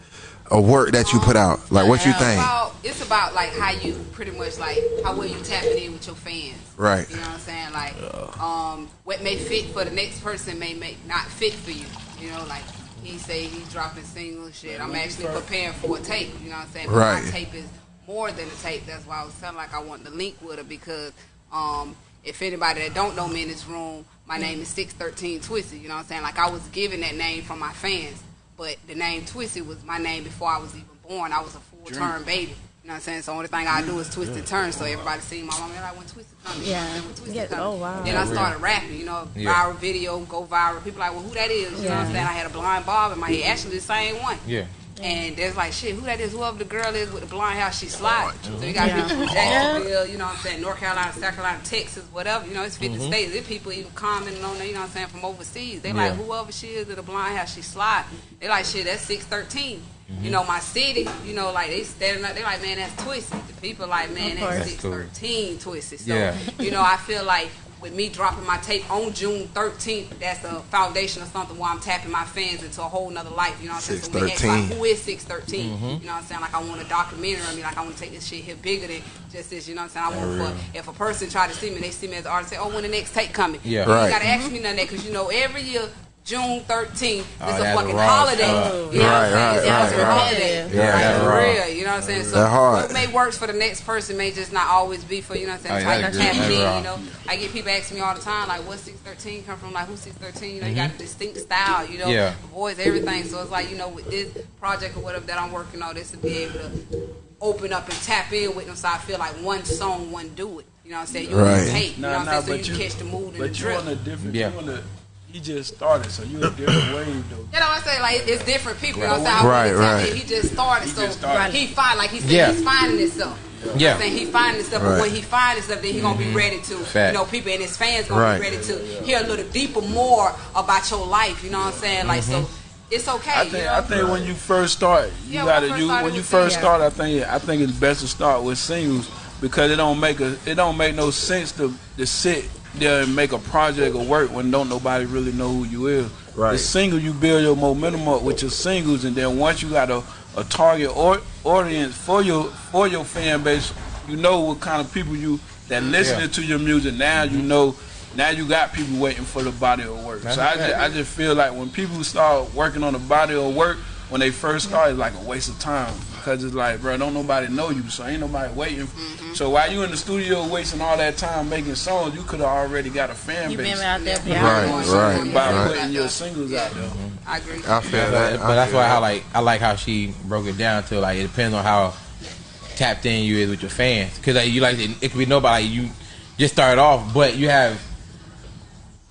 of work that you put out? Like, what you It's think? About, it's about like how you pretty much like how well you tapping in with your fans. Right. You know what I'm saying? Like, um, what may fit for the next person may make not fit for you. You know, like he say he's dropping single shit. I'm actually preparing for a tape. You know what I'm saying? But Right. My tape is more than a tape. That's why I was telling like I want to link with her because um, if anybody that don't know me in this room, my name is Six Thirteen Twisty. You know what I'm saying? Like I was given that name from my fans, but the name Twisty was my name before I was even born. I was a full term baby. You know what I'm saying? So only thing I do is twist and turn. So everybody see my mom, they're like, when Twisted coming? You know what I'm saying? When Twisted Yeah. coming? Oh, wow. Then I started rapping, you know, Yeah. viral video, go viral. People like, well, who that is? You know what I'm saying? I had a blind bob in my head. Actually, the same one. Yeah. And there's like, shit, who that is? Whoever the girl is with the blind hair, she slide. So you mm-hmm. got Yeah. people from Jacksonville, you know what I'm saying, North Carolina, South Carolina, Texas, whatever. You know, it's 50 mm-hmm. states. There's people even commenting on there, you know what I'm saying, from overseas. They like, whoever she is with the blind hair, she slide. They like, shit, that's 613. You know, my city, you know, like they standing up, they're like, man, that's twisted. The people like, man, that's course. six That's cool. twisted. So, Yeah. you know, I feel like with me dropping my tape on June 13th, that's a foundation of something where I'm tapping my fans into a whole nother life. You know what I'm saying? So we ask, like, 613. who is 613? You know what I'm saying? Like, I want a documentary. I mean, like, I want to take this shit here bigger than just this. You know what I'm saying? I want for, if a person try to see me, they see me as an artist, say, oh, when the next tape coming? Yeah. You Right. ain't got to ask me none of that because, you know, every year, June 13th, Oh, it's a fucking holiday. stuff. You know what I'm Right, saying? right, It's a right, fucking right. holiday. Yeah, Like, that's for real. You know what I'm saying? So That what may works for the next person may just not always be for you know what I'm saying. Oh, yeah, Type that's tap in, you know. I get people asking me all the time like, "What's 613 come from?" Like, who's 613? You know, you got a distinct style, you know, Mm-hmm. Yeah. voice, everything. So it's like you know, with this project or whatever that I'm working on, this to be able to open up and tap in with them. So I feel like one song, one do it. You know what I'm saying? You Right. can take, you know what I'm saying? So you, you- catch the mood and the But you drip. on a different, Yeah. you on a he just started, so you a different wave though. You know what I'm saying? Like it's different people. You know what I'm saying? Right, right. He just started, He so just started. he find like he said, Yeah. he's finding himself. You know what Yeah. I'm saying? He finding himself, but when he find himself, then he gonna be mm-hmm. ready to, Fact. you know, people and his fans gonna Right. be ready to hear a little deeper more about your life. You know what I'm saying? Like so, mm-hmm. it's okay. I you think know? I think when you first start, you Yeah, gotta first you started when you first singles. start. I think I think it's best to start with singles because it don't make a it don't make no sense to to sit there and make a project of work when don't nobody really know who you is. Right. The single you build your momentum up with your singles, and then once you got a, a target or, audience for your for your fan base, you know what kind of people you that listening Yeah. to your music. Now you mm-hmm. know. Now you got people waiting for the body of work. That's so I just, I just feel like when people start working on the body of work, when they first start, it's like a waste of time because it's like, bro, don't nobody know you, so ain't nobody waiting. Mm-hmm. So while you in the studio wasting all that time making songs, you could have already got a fan You base. been out there for Right, right, by right. putting your singles out there. I agree. I feel But, that. but that's why I like I like how she broke it down to like it depends on how tapped in you is with your fans because like, you like it, it could be nobody you just started off but you have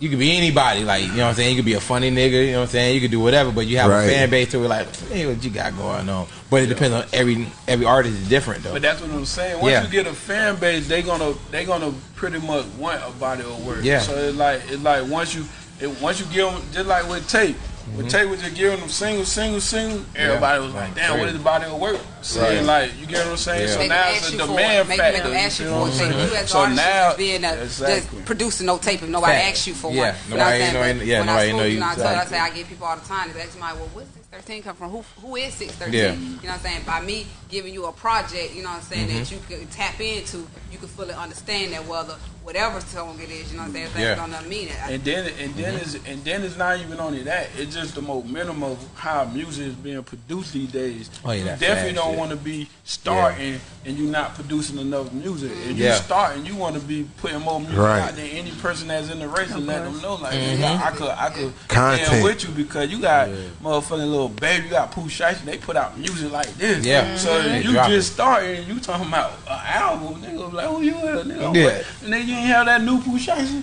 you could be anybody like you know what I'm saying you could be a funny nigga you know what I'm saying you could do whatever but you have Right. a fan base to it like hey what you got going on but it depends on every every artist is different though But that's what I'm saying. Once Yeah. you get a fan base, they gonna they gonna pretty much want a body of work. Yeah. So it's like it's like once you it, once you give them just like with tape. With tape, was just giving them single, single, single. Everybody was like, "Damn, what is the body of work?" Saying like, you get what I'm saying? Yeah. So now it's a demand it. Factor. make them ask you you for know a what I'm saying? You as So artists now, just being a, exactly. just producing no tape if nobody Fact. asks you for Yeah, one. You know what nobody I'm know- But yeah, when nobody I know you you know, I, I exactly. say I get people all the time. They ask me like, well, what's 613 come from? Who who is 613? Yeah. You know what I'm saying? By me giving you a project, you know what I'm saying, Mm-hmm. that you could tap into, you can fully understand that whether whatever song it is, you know what I'm saying, if Yeah. that's gonna mean it. And then and then it's and then it's not even only that. It's just the momentum of how music is being produced these days. Oh, yeah, you definitely don't want to be starting and you're not producing enough music. If you Yeah. starting, you want to be putting more music Right. out than any person that's in the race and let them know like Mm-hmm. yeah, I could I could Content. stand with you because you got motherfucking Lil Baby, you got Pooh Shiesty, they put out music like this. Yeah. So They you drop just starting, you talking about an album, nigga like who you is, nigga? Yeah. What? And then you ain't have that new Pooh Shiesty.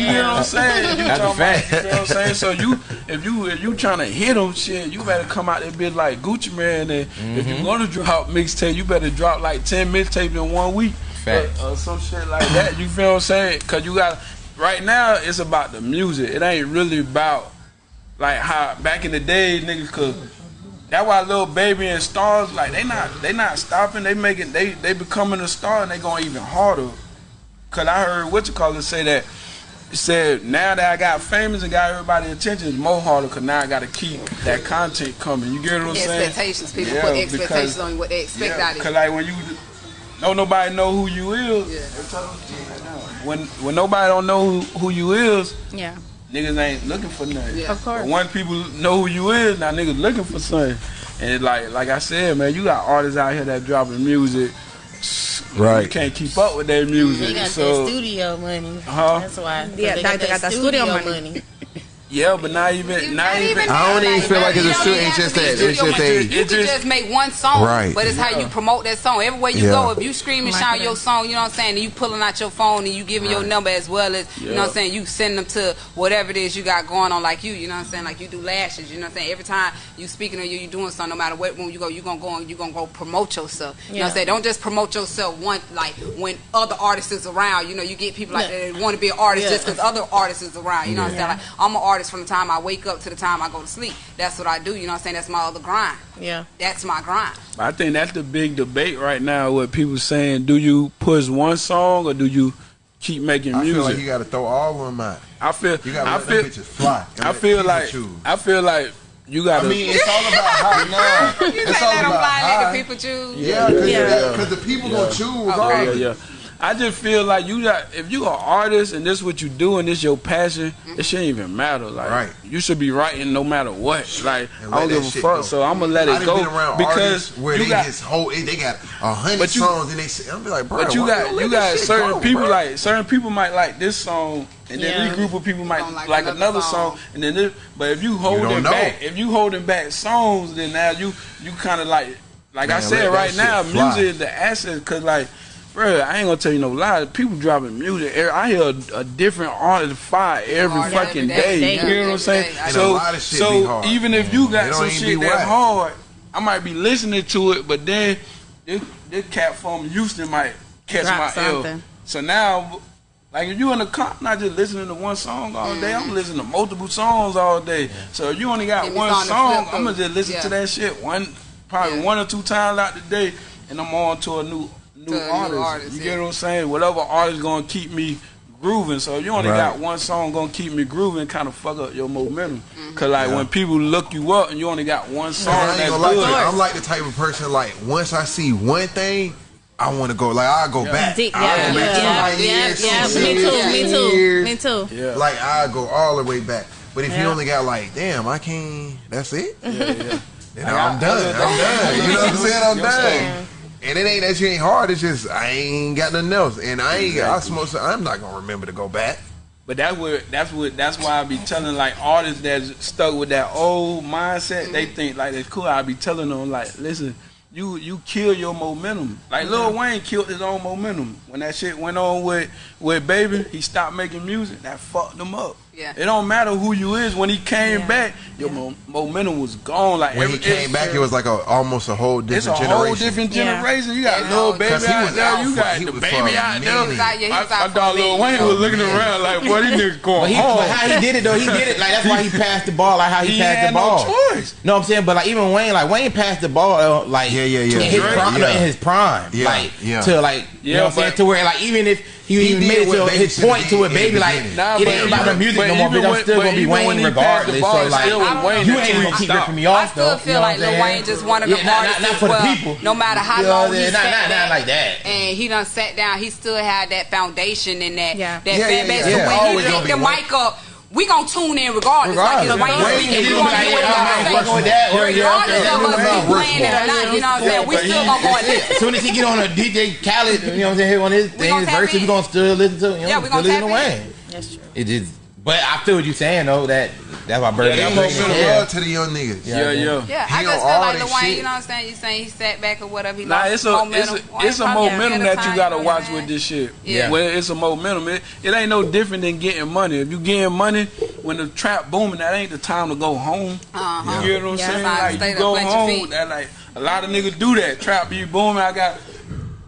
You know what I'm saying? You That's talking about- fact. You know what I'm saying? So you, if you, if you trying to hit them, shit, you better come out there bit like Gucci Mane. And if Mm-hmm. you gonna drop mixtape, you better drop like ten mixtapes in one week, or, or some shit like that. You feel what I'm saying? Cause you got right now, it's about the music. It ain't really about like how back in the day, niggas could. That's why Lil Baby and stars like they not they not stopping. They making they they becoming a star and they going even harder. Cause I heard what you call it say that it said now that I got famous and got everybody attention, it's more harder. Cause now I got to keep that content coming. You get what I'm saying? Expectations. People Yeah, put because- expectations on you, what they expect out of you. Cause like when you don't nobody know who you is. When when nobody don't know who, who you is, Yeah. Niggas ain't looking for nothing. Yeah. Of course. But when people know who you is, now niggas looking for something. And like like I said, man, you got artists out here that dropping music. You Right. can't keep up with their music. They got so that studio money. Huh? That's why. Yeah, they they got that studio money. Yeah, but not even not even. I don't even feel like it's a You studio. It's just that. It's just a. You can just- just make one song, Right. but it's how you promote that song. Everywhere you Yeah. go, if you scream and shout your song, you know what I'm saying, and you pulling out your phone and you giving your number as well as, you know what I'm saying, you send them to whatever it is you got going on, like you, you know what I'm saying, like you do lashes, you know what I'm saying. Every time you speaking or you, you doing something, no matter what room you go, you gonna go and you gonna go promote yourself. You know what I'm saying. Don't just promote yourself one like when other artists is around. You know, you get people like Yeah. that want to be an artist Yeah. just because other artists is around. You know what I'm saying. Like I'm an artist from the time I wake up to the time I go to sleep. That's what I do. You know what I'm saying. That's my other grind. Yeah. That's my grind. I think that's the big debate right now. What people saying: Do you push one song or do you keep making I feel music? like you got to throw all of them out. I feel. You got to I let feel. bitches fly. I feel like. choose. I feel like you got I mean, it's all about how now. You It's say all let them about how. people choose. Yeah, because Yeah. the people gonna choose Yeah, yeah. I just feel like you got if you are an artist and this what you do and this your passion, it shouldn't even matter. Like Right. you should be writing no matter what. Like I let don't give a fuck. go. So I'm gonna let I it go been around because artists where you they got. just whole they got a hundred But you- songs and they say, I'm be like, bro, But you why got you got certain go, people bro? like certain people might like this song, and then Yeah. this group of people might like, like another another song. song, and then this. But if you holding don't back, if you holding back songs, then now you you kind of like like I said right now, fly. music is the asset because like bro, I ain't gonna tell you no lie. People dropping music. I hear a, a different artist fire every hard fucking day. day. You know what I'm saying? So, so even if you got some shit that hard, I might be listening to it, but then this, this cat from Houston might catch Drop my something. L. So now, like if you in the car, not just listening to one song all day. I'm listening to multiple songs all day. So if you only got one song, I'm gonna just listen yeah. to that shit one, probably yeah. one or two times out the day, and I'm on to a new new, new artists. You yeah. get what I'm saying? Whatever artist gonna keep me grooving. So you only right. got one song gonna keep me grooving, kind of fuck up your momentum. Mm-hmm. Cause like yeah. when people look you up and you only got one song, yeah, that's like. I'm like the type of person like once I see one thing. I want to go like I go yeah. back. Yeah, yeah, yeah, Me too. Me too. Me too. Like I go all the way back. But if you only got like, damn, I can't. That's it. Yeah, yeah. then I, am done. I'm done. You know what I'm saying? I'm done. And it ain't that you ain't hard. It's just I ain't got nothing else, and I ain't. Exactly. I smoke. So I'm not gonna remember to go back. But that's what that's what that's why I be telling like artists that's stuck with that old mindset. They mm-hmm. think like it's cool. I be telling them like, listen, you you kill your momentum. Like Lil mm-hmm. Wayne killed his own momentum when that shit went on with with Baby. He stopped making music. That fucked him up. Yeah. It don't matter who you is. When he came yeah. back, your yeah. momentum was gone. Like when he came back, it was like a almost a whole different it's a generation. whole different generation. You got Lil Baby out there. You got the baby out there. My dog Lil Wayne was looking around like, what these niggas going home? But how he did it though? He did it like that's why he passed the ball. Like how he, passed the ball. No choice. No, I'm saying, but like even Wayne, like Wayne passed the ball uh, like yeah, yeah, yeah, in his prime, yeah. in like yeah. to like you know I'm saying to where like even if he, he even made it to his point to it, baby. Like nah, it ain't about the music no more. Bitch, I'm still gonna be Wayne regardless. So like you ain't gonna keep ripping me off. I still feel like Lil Wayne just one of the hardest well. No matter how long he sat down like that, and he done sat down, he still had that foundation in that that fan base. So when he picked the mic up we gonna tune in regardless. Right. Like it's rain speaking, we gonna hear what y'all say. Regardless of us playing it or not, you know what I'm saying? We still gonna go and listen. As soon as he get on a DJ Khaled, you know what I'm saying, on his thing, his verse, we gonna still listen to him. Yeah, we gonna tap in. That's true. It just but I feel what you're saying though. That that's why Bird. Yeah, they showing yeah. to the young niggas. Yeah, yeah. Yeah, yeah I just feel like Lil Wayne. You know what I'm saying? You saying he sat back or whatever. He nah, it's a momentum. it's a, it's a momentum that you gotta watch with this shit. Yeah, well, it's a momentum. It, it ain't no different than getting money. If you getting money when the trap booming, that ain't the time to go home. Uh-huh. You know what I'm saying? Like you go home. That like a lot of niggas do that. Trap be booming. I got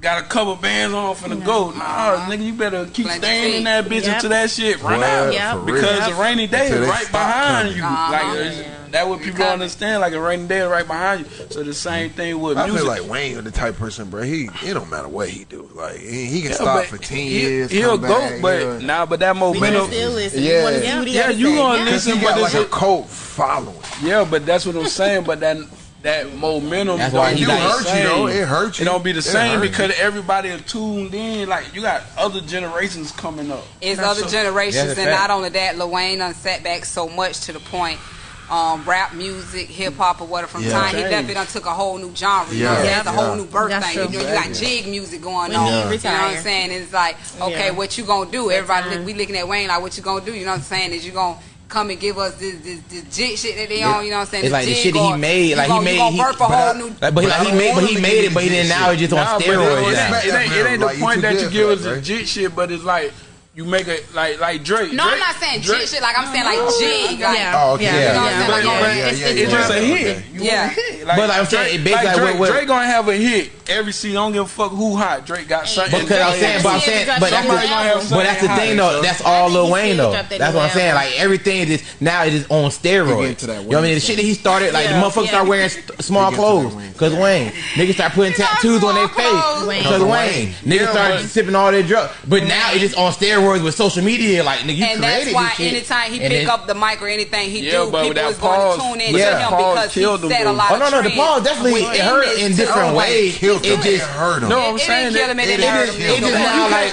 got a couple bands on for the no. go. Nah, uh-huh. nigga, you better keep staying in that bitch yep. until that shit run well, out. Yep. Because yep. a rainy day until is right behind coming. you. Uh-huh. Like that, what people don't understand. Like a rainy day is right behind you. So the same thing with I music. feel like Wayne is the type person, bro. He it don't matter what he do. Like he, he can yeah, stop for ten he, years. He'll go, back, but he'll, nah, but that momentum. Yeah, yeah, you gonna listen, but it's a cult following. Yeah, but that's what I'm saying. But that that momentum. That's why you hurt, you it hurts you. It don't be the it same because you. everybody tuned in. Like you got other generations coming up. It's other so, generations, and not only that, Lil Wayne done so much to the point. Um, rap music, hip hop, or whatever. From yeah. time he left, it took a whole new genre. You yeah. know, yeah. a whole new birth That's thing. You know, you got jig music going when on. You, you know what I'm saying? It's like, okay, what you gonna do? Everybody, we looking at Wayne like, what you gonna do? You know what I'm saying? Is you gonna come and give us this this, this jig shit that they on. You know what I'm saying? It's like the shit he made. Like he made. He, burp. Like, but he made. But he made it. But then now it's just on steroids. It ain't the point that you give us the jig shit, but it's like you make it like like Drake. No, Drake, I'm not saying Drake. shit. Like I'm saying like G. Like, yeah. Oh, okay. Yeah. You know what I'm saying? Like, yeah. Like, yeah. It's, it's, just a hit. You yeah. Hit. Like, but like I'm saying, Drake, like, like Drake, what, what? Drake gonna have a hit every season. I don't give a fuck who hot. Drake got something. Because I'm saying, but I'm saying, but that's, the, but that's the thing though. That's all Lil Wayne though. That's what I'm saying. Like everything is now it is on steroids. You know what I mean? The shit that he started, like the motherfuckers start wearing small clothes because Wayne. Niggas start putting tattoos on their face because Wayne. Niggas start sipping all their drugs. But now it is on steroids with social media. Like nigga, you and created that's why this shit. anytime he and pick then, up the mic or anything he yeah, do, people was pause, going to tune in yeah. to him because he said a lot. Oh no, no, the pause definitely it hurt in different ways. It just hurt him. No, I'm saying it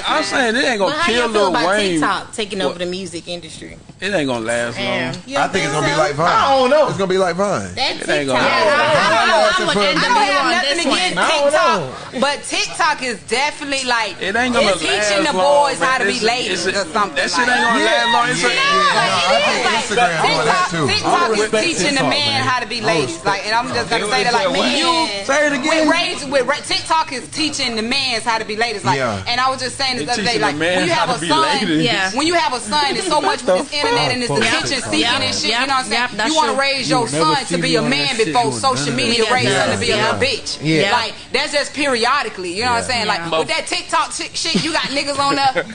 I'm saying it ain't gonna kill Lil Wayne. TikTok taking over the music industry. It ain't gonna last long. I think, it's gonna be like Vine. I don't know. It's gonna be like Vine. That TikTok. Ain't gonna I, I, I, I, don't have nothing against TikTok, but TikTok is definitely like it ain't gonna it's teaching the boys long, how to be lazy ladies it's- or something. That shit like. ain't gonna Yeah. last long. It's a- Yeah, like, it is. Like, Instagram doing that too. TikTok is teaching the man how to be ladies. Like, and I'm just gonna say that, like, What? me you, Say it again. we raised with ra- TikTok is teaching the man's how to be ladies. Like, Yeah. and I was just saying this They other day, like, when you have a son. Yeah. when you have a son, it's so much with this internet and this fuck? attention seeking Yep. and shit. You know what I'm saying? You want to raise your son to be a man before social media that. raised Yeah. him to be a Yeah. little bitch. Yeah. Like that's just periodically. You know what I'm saying? Like with that TikTok shit, shit, you got niggas on there.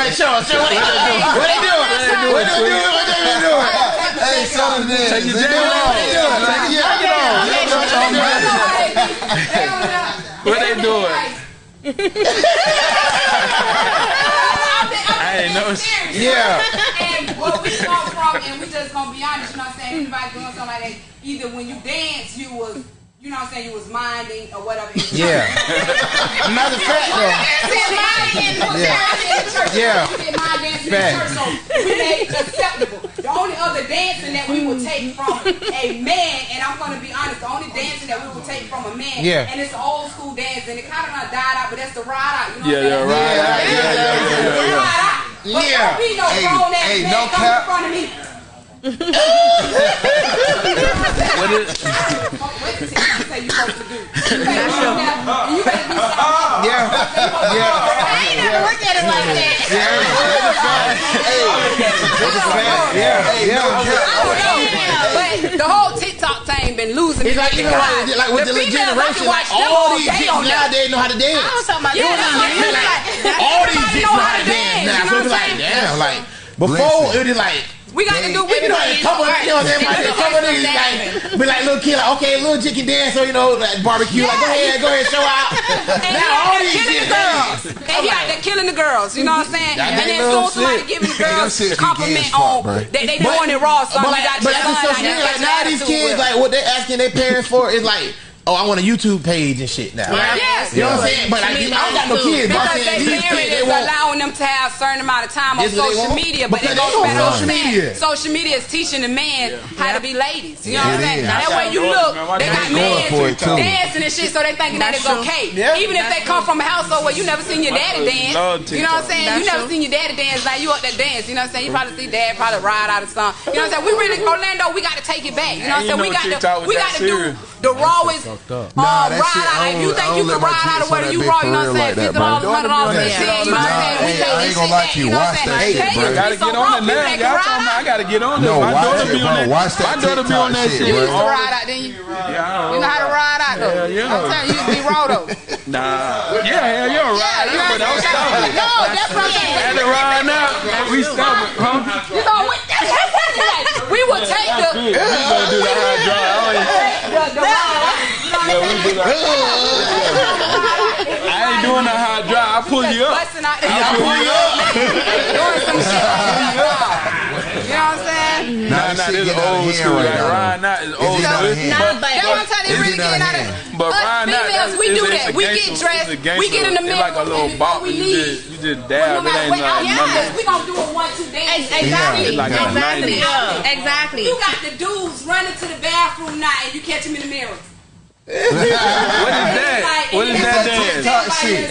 Go show us. Show what they doing. What they doing? What they doing? What they doing? Hey, son of this. Take your They jacket doing off. what they doing. Take your jacket off. They on there. What they doing? I ain't know. Yeah. And what we come from, and we just gonna be honest, you know what I'm saying? Anybody doing something like that, either when you dance, you was, you know what I'm saying, you was minding or whatever. Yeah. Matter of fact, though. Yeah. Fact. So we made acceptable. The only other dancing that we would take from a man, and I'm gonna be honest, the only dancing that we would take from a man, Yeah. and it's old school dancing. It kind of done died out, but that's the ride out. You know Yeah, what I'm yeah, saying? right. Yeah, yeah, yeah, yeah, yeah. Ride out. But Yeah. don't be no Hey, grown ass hey, man no come cap. in front of me. What is? Wait till you say you supposed to do. You better do that. You better do something. Yeah. Yeah. I ain't never looked at it like that. Yeah. Yeah. But the whole TikTok thing been losing. It's me like, you know, like, like with the, females, I generation, can like watch them all these day chicks on there. nowadays know how to dance. I was talking about Yeah, that's what that. I'm like. All these chicks know know how how to dance now. you So it's like, damn, like before Listen. it was like. We got to do. We It can do a it. couple, you know what I'm saying? A couple of niggas like, be like little kid, like, okay, little chick can dance, so you know, like barbecue, like, go ahead, go ahead, show out. And now he all these killing chicks, the girls. And he out there killing the girls. You know what I'm saying? That And then ain't as soon somebody shit. giving the girls that compliment on oh, pop, they they But- doing it raw. Son, But, you got but that's son so out Like now, these kids, like what they're asking their parents for is like, oh, I want a YouTube page and shit now. Yeah. Yes. You know what I'm saying? But like, I don't got no kids. But I'm Because saying they these parent kids, they is want. allowing them to have a certain amount of time on This what they social media, but Because they they don't on spend on social that. media. Social media is teaching the man how to be ladies. You know what I'm saying? is. Now, that way you look, they got They going for it, too. men dancing and shit, so they thinking that it's okay. Even if they come from a household where you never seen your daddy dance. You know what I'm saying? You never seen your daddy dance. Now you up there dance. You know what I'm saying? You probably see dad probably ride out of song. You know what I'm saying? We really Orlando. We got to take it back. You know what I'm saying? We got to we got to do serious. the rawest Fucked up. Nah, that ride shit, I out. If don't- you I think don't you let can my ride out kids of where on you that raw, big you know what I'm for saying? real like that, Fifty bro. dollars, hundred dollars, Don't and do shit. that. You know what I'm saying? We I ain't gonna shit lie to you. You know what I'm Watch that shit, you bro. be Gotta get on it now. can Y'all ride talking about I out. gotta get on No. My watch daughter that, be on bro. that. Watch that My daughter be on that shit. shit, You used to bro. ride out, then you? Yeah, You know how to ride out though. Hell yeah. I'm telling you, you used to be raw though. Nah. Yeah, hell, you're right. you but I was stubborn. No, that's what I'm saying. Had to ride now. We stubborn, huh? You know what? That's what I'm saying. We would take the We gonna do the high drive. I ain't- the, the ride. You know Yeah, we do that. I ain't doing the high drive. I pull you up. I pull you up. doing some shit. You know what I'm saying? Nah, Nah, this nah, shit this getting out of old school. right Like now. Ryan Knott is It's old getting out of school. hand. But- That's what I'm saying. They really getting getting out out of of. But Us Ryan Knott, females, that's- we do that. We get dressed. We get in the gangster. It's like a mirror. little bop. before we You leave, just, you just no dab. It ain't what, uh, like yes, nothing. we gonna do a one two dance. Exactly. It's like exactly. 90s. Exactly. You got the dudes running to the bathroom now, and you catch them in the mirror. What is that? What is that dance? TikTok shit.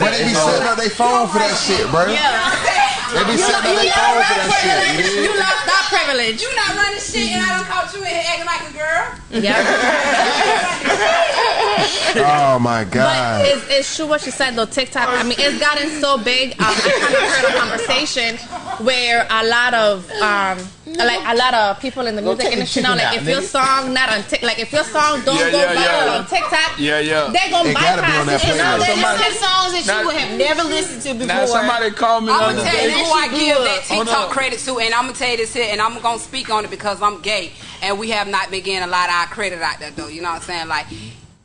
But they be setting up their phone for that shit, bro. They be setting up their phone for that shit. you You dig? lost that privilege. You not running shit, and I don't caught you in here acting like a girl. Yeah. oh my But god. it's, it's true what she said though. TikTok. I mean, it's gotten so big. Um, I kind of heard a conversation where a lot of um, Mm-hmm. like a lot of people in the Go music take industry now, chicken like out, if your song not on Tik, like if your song don't Yeah, go yeah, viral yeah. on TikTok, Yeah, yeah. they gonna It gotta be on bypass it. And now playlist. they Somebody- listen to songs that Now- you would have never listened to before. Now somebody called me the I'm gonna tell you who I give that TikTok credit to, and I'm gonna tell you this here, and I'm gonna speak on it because I'm gay, and we have not been getting a lot of our credit out there, though. You know what I'm saying? Like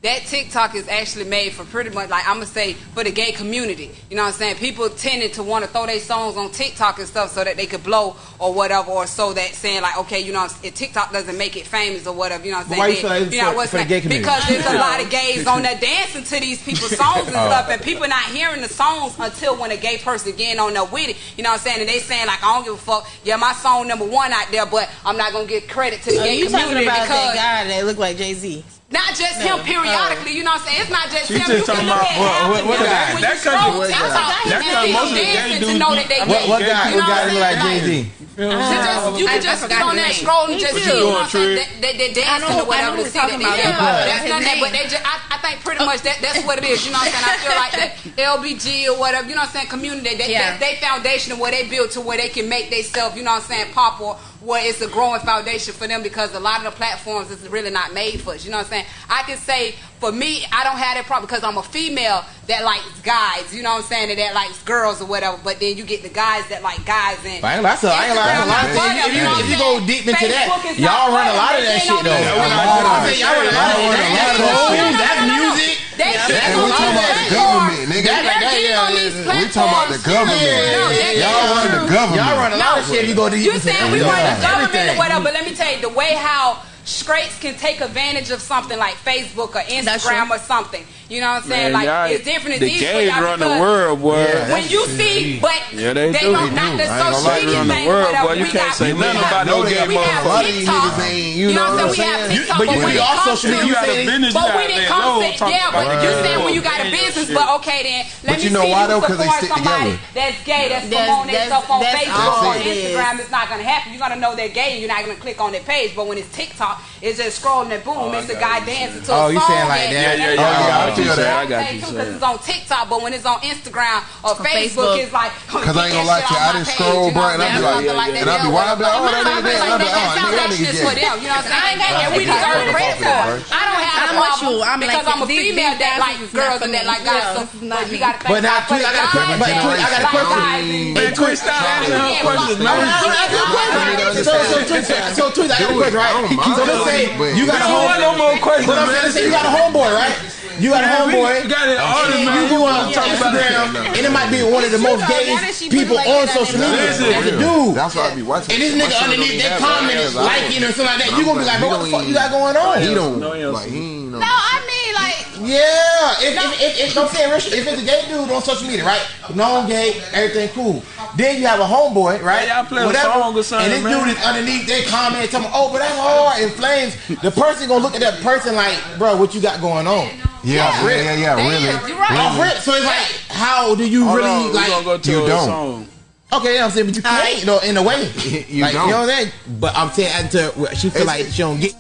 that TikTok is actually made for pretty much like I'm gonna say for the gay community. You know what I'm saying? People tended to want to throw their songs on TikTok and stuff so that they could blow or whatever, or so that saying like, okay, you know, if TikTok doesn't make it famous or whatever. You know what I'm saying? why you Then- feel like it's you know for- what's for the gay community? Because there's a lot of gays on there dancing to these people's songs and Oh. stuff, and people not hearing the songs until when a gay person getting on there with it. You know what I'm saying? And they saying like, I don't give a fuck. Yeah, my song number one out there, but I'm not gonna get credit to the Oh, gay you talking community about because that guy that look like Jay Z? Not just him periodically. You know what I'm saying? It's not just She him. just You can talking look about- at what- half what- of what them. guy? That you scroll country- TikTok, that you country- see most of them the gay dancing to dudes know that they What- gay. What You guy? know What guy I'm look like saying? Jay Z? You know what I'm Just- saying? you can just forgot get on that there scroll and just see, you know what I'm saying? They, they, they I know- dancing or I whatever know to see that talking they about. yeah, Yeah, but that's that's not that, but they just, I, I think pretty much that, that's what it is, you know what I'm saying? I feel like that LBG or whatever, you know what I'm saying, community, they, Yeah. they, they foundation of where they build to where they can make themselves, you know what I'm saying, pop or where it's a growing foundation for them because a lot of the platforms is really not made for us, you know what I'm saying? I can say, for me, I don't have that problem because I'm a female that likes guys, you know what I'm saying, and that likes girls or whatever, but then you get the guys that like guys and I ain't lie, so I ain't lie, that's a lot of things. If you, if you go deep into that, y'all run a lot of that shit though. I'm saying y'all run a lot of that. That's cool. That's music. They That's keep a on lot of these that. Government, nigga. That- that- They're yeah, on yeah, these yeah. We talking about the government. Yeah. Y'all run the government. Y'all run a lot of shit if you go deep You into saying we that. run the Yeah. government or Everything. whatever, but let me tell you, the way how straights can take advantage of something like Facebook or Instagram or something. You know what I'm saying? Man, like it's different. It's the easy for gays y'all run the world, boy. Yeah, when you see, but Yeah, they, they do. don't not the I ain't social media run the world, whatever. boy. You We can't say nothing have- about no gay have A lot of these TikTok. you You know know what I'm saying? We have saying? TikTok, but but you when be it off social media, you got a business, But you when it comes to yeah, but you that. saying when you got a business, but okay then let But me you know see why, you though? 'Cause they support stick somebody together. that's gay, that's That's- promoting that's- themselves on Facebook all or. Instagram. It's not gonna happen. You're gonna know they're gay, and you're not gonna click on their page. But when it's TikTok, it's just scrolling and boom, it's a guy dancing to a song. Oh, a you saying like that? Yeah, yeah, yeah, I and- got and- you, and- I got say you, too, son. 'cause it's on TikTok, but when it's on Instagram or Facebook, Facebook. it's like Cause I ain't gonna lie to you, I didn't scroll, bro, and I be like, and I be wild, I be like, oh, that nigga dead, and I be like, oh, nigga, that foundation nigga is for gay. them. You know what I'm saying? And we Yeah. deserve credit for it. Right. I don't have I'm a with problem you. I'm because like, I'm a these- female these that dances like is girls not and that for like me. guys. Yeah, So this is not but we me. gotta thank But now, God for Tweet, I the got a question. guys But and Tweet, I got a like question. guys and- Man, quit stop asking her questions, man. So, so, Tweet, so, Tweet, I got a question, right? So, let's say you got a We don't want no homeboy. more questions, But I'm saying, man. let's say you got a homeboy, right? You got a Man, we homeboy. got it all and man. you go on Instagram, and it might be one of the most Now that gayest people on social media. Listen. As a dude. That's why I be watching. And this nigga underneath even that comment is liking or something like that. I'm You gonna be like, bro, what the fuck you got going on? He don't No, he like he ain't no. No, I mean like Yeah, if, if, if, if, I'm saying, Rich, if it's a gay dude on social media, right? Known gay, everything cool. Then you have a homeboy, right? Yeah, y'all play a song or something, And this man. dude is underneath their comment, telling me, oh, but that's hard, in flames. The person gonna look at that person like, bro, what you got going on? Yeah, yeah, yeah, yeah, Damn, really. you're right. Off rip. So it's like, how do you Hold really on, like? gonna go to you a don't. song. Okay, yeah, I'm saying, but you can't, you know, in a way. You like, don't. You know what I'm saying? But I'm saying, until she feel It's- like she don't get.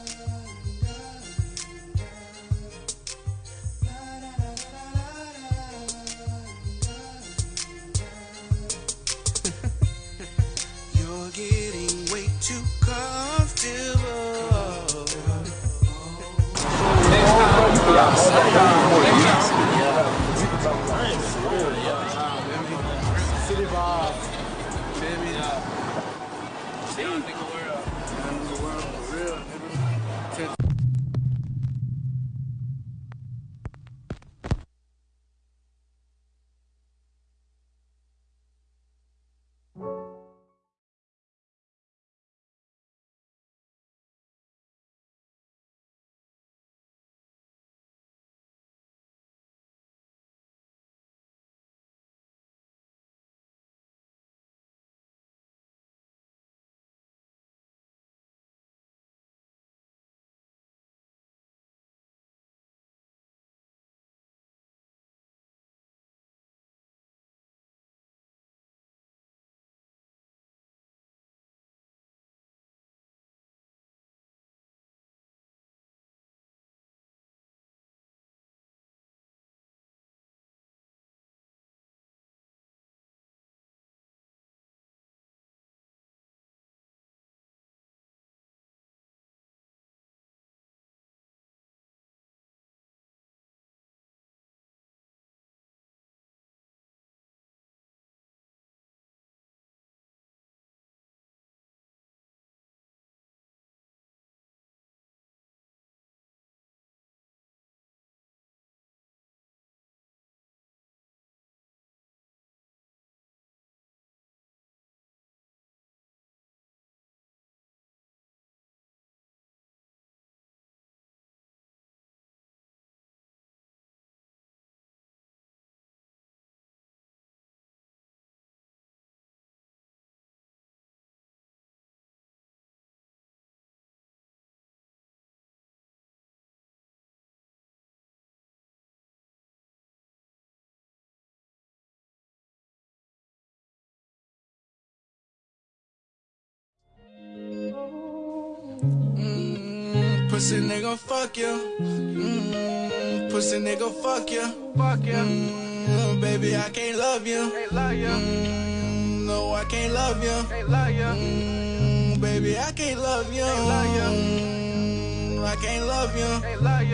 Pussy nigga, fuck you. Mm, pussy nigga, fuck you. Fuck you. Mm, baby, I can't love you. Mm, no, I can't love you. Mm, baby, I can't love you. Mm, I can't love you.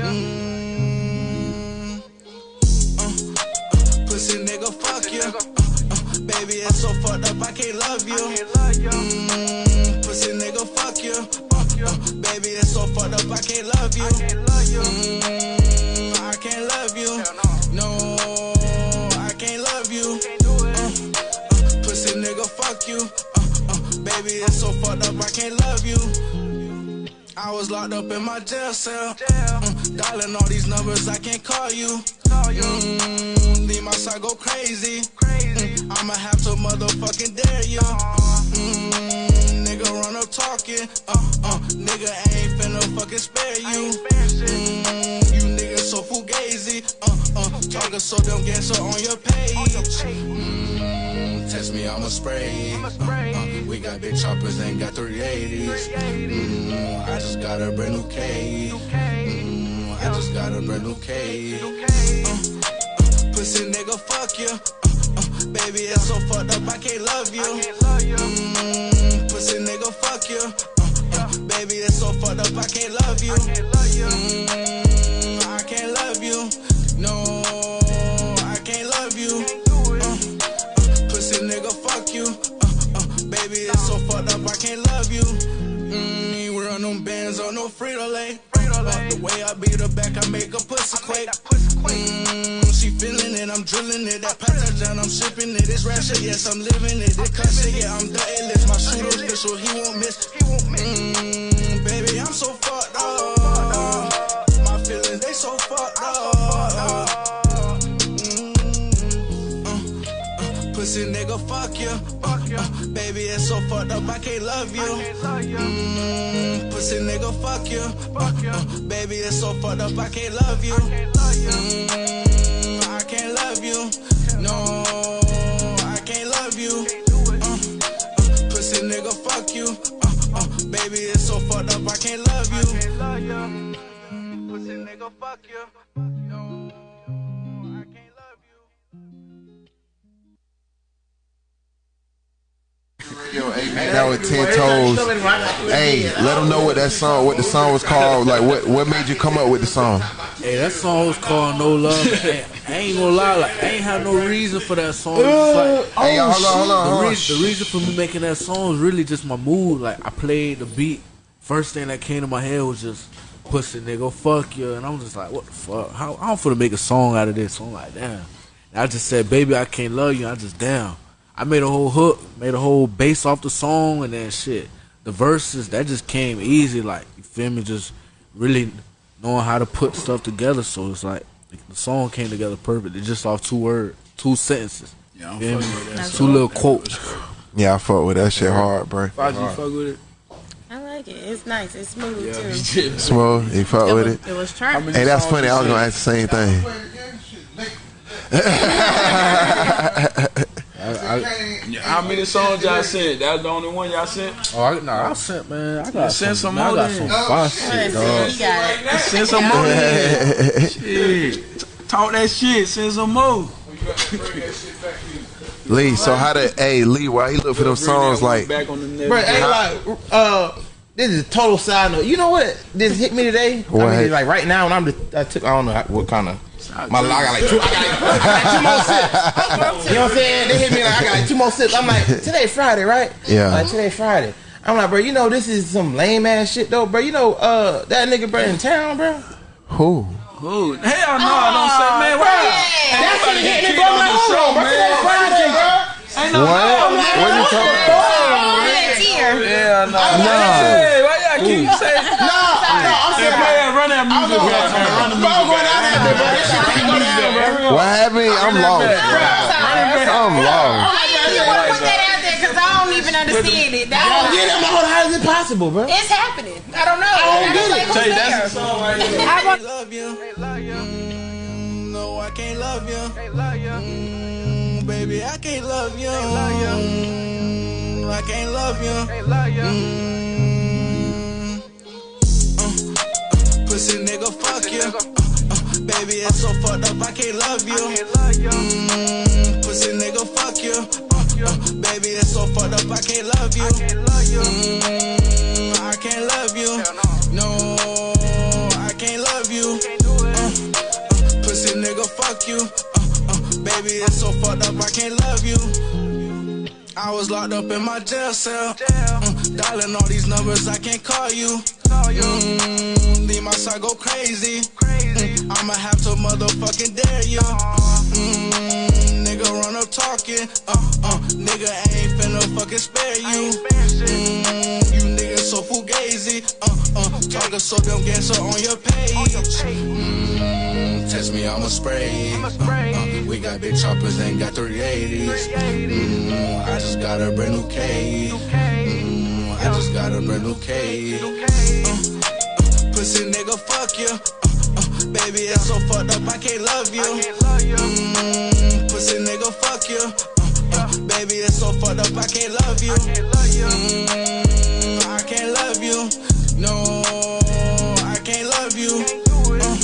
Mm, uh, uh, pussy nigga, fuck you. Uh, uh, baby, it's so fucked up, I can't love you. Mm, can't love you. Mm, I can't love you. No, I can't love you. Uh, uh, pussy nigga, fuck you. Uh, uh, baby, it's so fucked up, I can't love you. I was locked up in my jail cell. Mm, dialing all these numbers, I can't call you. Mm, leave my side go crazy. Mm, I'ma have to motherfucking dare you. Mm, nigga run up talking. Uh, uh, nigga I ain't finna fucking spare you. Mm, you niggas so fugazi. Uh, uh, talking so damn gangster on your page. Mm, test me, I'ma spray. Uh, uh, we got big choppers, ain't got 380s. Mm, I just got a brand new K. Mm, I just got a brand new K. Uh, uh, pussy nigga, fuck you. Uh, uh, baby, it's so fucked up, I can't love you. Mm, pussy nigga, fuck you. Uh, uh, baby, it's so fucked up, I can't love you. Mm, I can't love you. No, I can't love you. Uh, uh, pussy nigga, fuck you. Uh, uh, baby, it's so fucked up, I can't love you. Mm, you run them bands on no Frito Lay. The way I beat her back, I make a pussy quake. Mm, she feeling it, I'm drilling it. That down, I'm shipping it. It's rap shit, yes, I'm living it. It cut shit, yeah, I'm the A-list. My shooter official, he won't miss. Mm, baby, I'm so fucked up. My feelings, they so fucked up. Mm, uh, uh, Pussy nigga, fuck you. Uh, uh, baby, it's so fucked up, I can't love you. Mm, pussy nigga, fuck you. Uh, uh, baby, it's so fucked up, I can't love you. Mm, I can't love you. No, I can't love you. Uh, uh, pussy nigga, fuck you. Uh, uh, baby, it's so fucked up, I can't love you. Mm, pussy nigga, fuck you. No, Yo, hey man, that was ten toes. Hey, let them know what that song, what the song was called. Like, what what made you come up with the song? Hey, that song was called No Love. Hey, I ain't gonna lie, like I ain't have no reason for that song. Like, oh, Hey, hold on, hold on, the, hold on. reason, the reason for me making that song was really just my mood. Like I played the beat. First thing that came to my head was just pussy nigga, fuck you, and I'm just like, what the fuck? How I'm finna make a song out of this? So I'm like, damn. And I just said, baby, I can't love you. I just damn. I made a whole hook, made a whole bass off the song, and then shit. The verses that just came easy, like you feel me, just really knowing how to put stuff together. So it's like the song came together perfect. It's just off two words, two sentences. Yeah, I'm Feel fucking with that Two song. little quotes. Yeah, I fuck with that shit hard, bro. Faji, you fuck with it? I like it. It's nice. It's smooth Yeah, too. Smooth, you fuck It with was- it. it was turned. Hey, that's funny. I was gonna ask the same thing. Yeah, How many songs y'all sent? That's the only one y'all sent? Oh, I, nah, I sent man. I got send some, some I got then. some fire shit, dog. Send some more. shit. Talk that shit. Send some more. Lee, so how did hey Lee? Why he look for them songs like? Back on the net. Bro, ain't like, uh, this is a total side note. You know what? This hit me today. What I mean, hit- like right now, and I'm just, I took, I don't know what kind of. My, I got like two, I got like, I got two more sips. You know what I'm saying? They hit me like I got like two more sips. I'm like, today Friday, right? Yeah. Like today Friday. I'm like, bro, you know this is some lame ass shit though, bro. You know, uh, that nigga, bro, in town, bro. Who? Who? Hell no, I don't say, man. bro, Why? that shit Ain't hit me, bro. I'm like, hold on, on bro. Today Friday, bro. Ain't no What? no, What you talking about? Yeah, no. No. Hey, why y'all keep saying? No, no, I'm Hey, saying, play that, run that music I'm back, man. Run the Bro, I'm music going out there, bro. This shit can't go down, bro. What happened? I'm lost. I'm lost. You want to put that out there because I don't even understand it. I don't get it. I'm like, hold on, how is it possible, bro? It's happening. I don't know. I don't get it. like, who's Tell you, that's the song right there. I want- love you. Mm, no, I can't love you. Mm, baby, I can't love you. Mm, I can't love you. Uh, uh, mm, pussy nigga, fuck you. Uh, uh, baby, it's so fucked up, I can't love you. Mmm, pussy nigga, fuck you. Uh, baby, it's so fucked up, I can't love you. Mmm, I can't love you. No, I can't love you. pussy nigga, fuck you. baby, it's so fucked up, I can't love you. I was locked up in my jail cell. Mm, dialing all these numbers, I can't call you. Mm, leave my side go crazy. Mm, I'ma have to motherfucking dare you. Mm, nigga run up talking. Uh, uh, nigga I ain't finna fucking spare you. Mm, you niggas so fugazi. Uh, uh, talking so damn gangster on your page. Mm, test me, I'ma spray. Uh, uh, we got big choppers, ain't got 380s. Mm, I just got a brand new cage. Mm, I just got a brand new cage. Uh, uh, pussy nigga, fuck you. Baby, it's so fucked up, I can't love you. Mm, pussy nigga, fuck you. Uh, uh, baby, it's so fucked up, I can't love you. Mm, I can't love you. No, I can't love you. Uh, uh,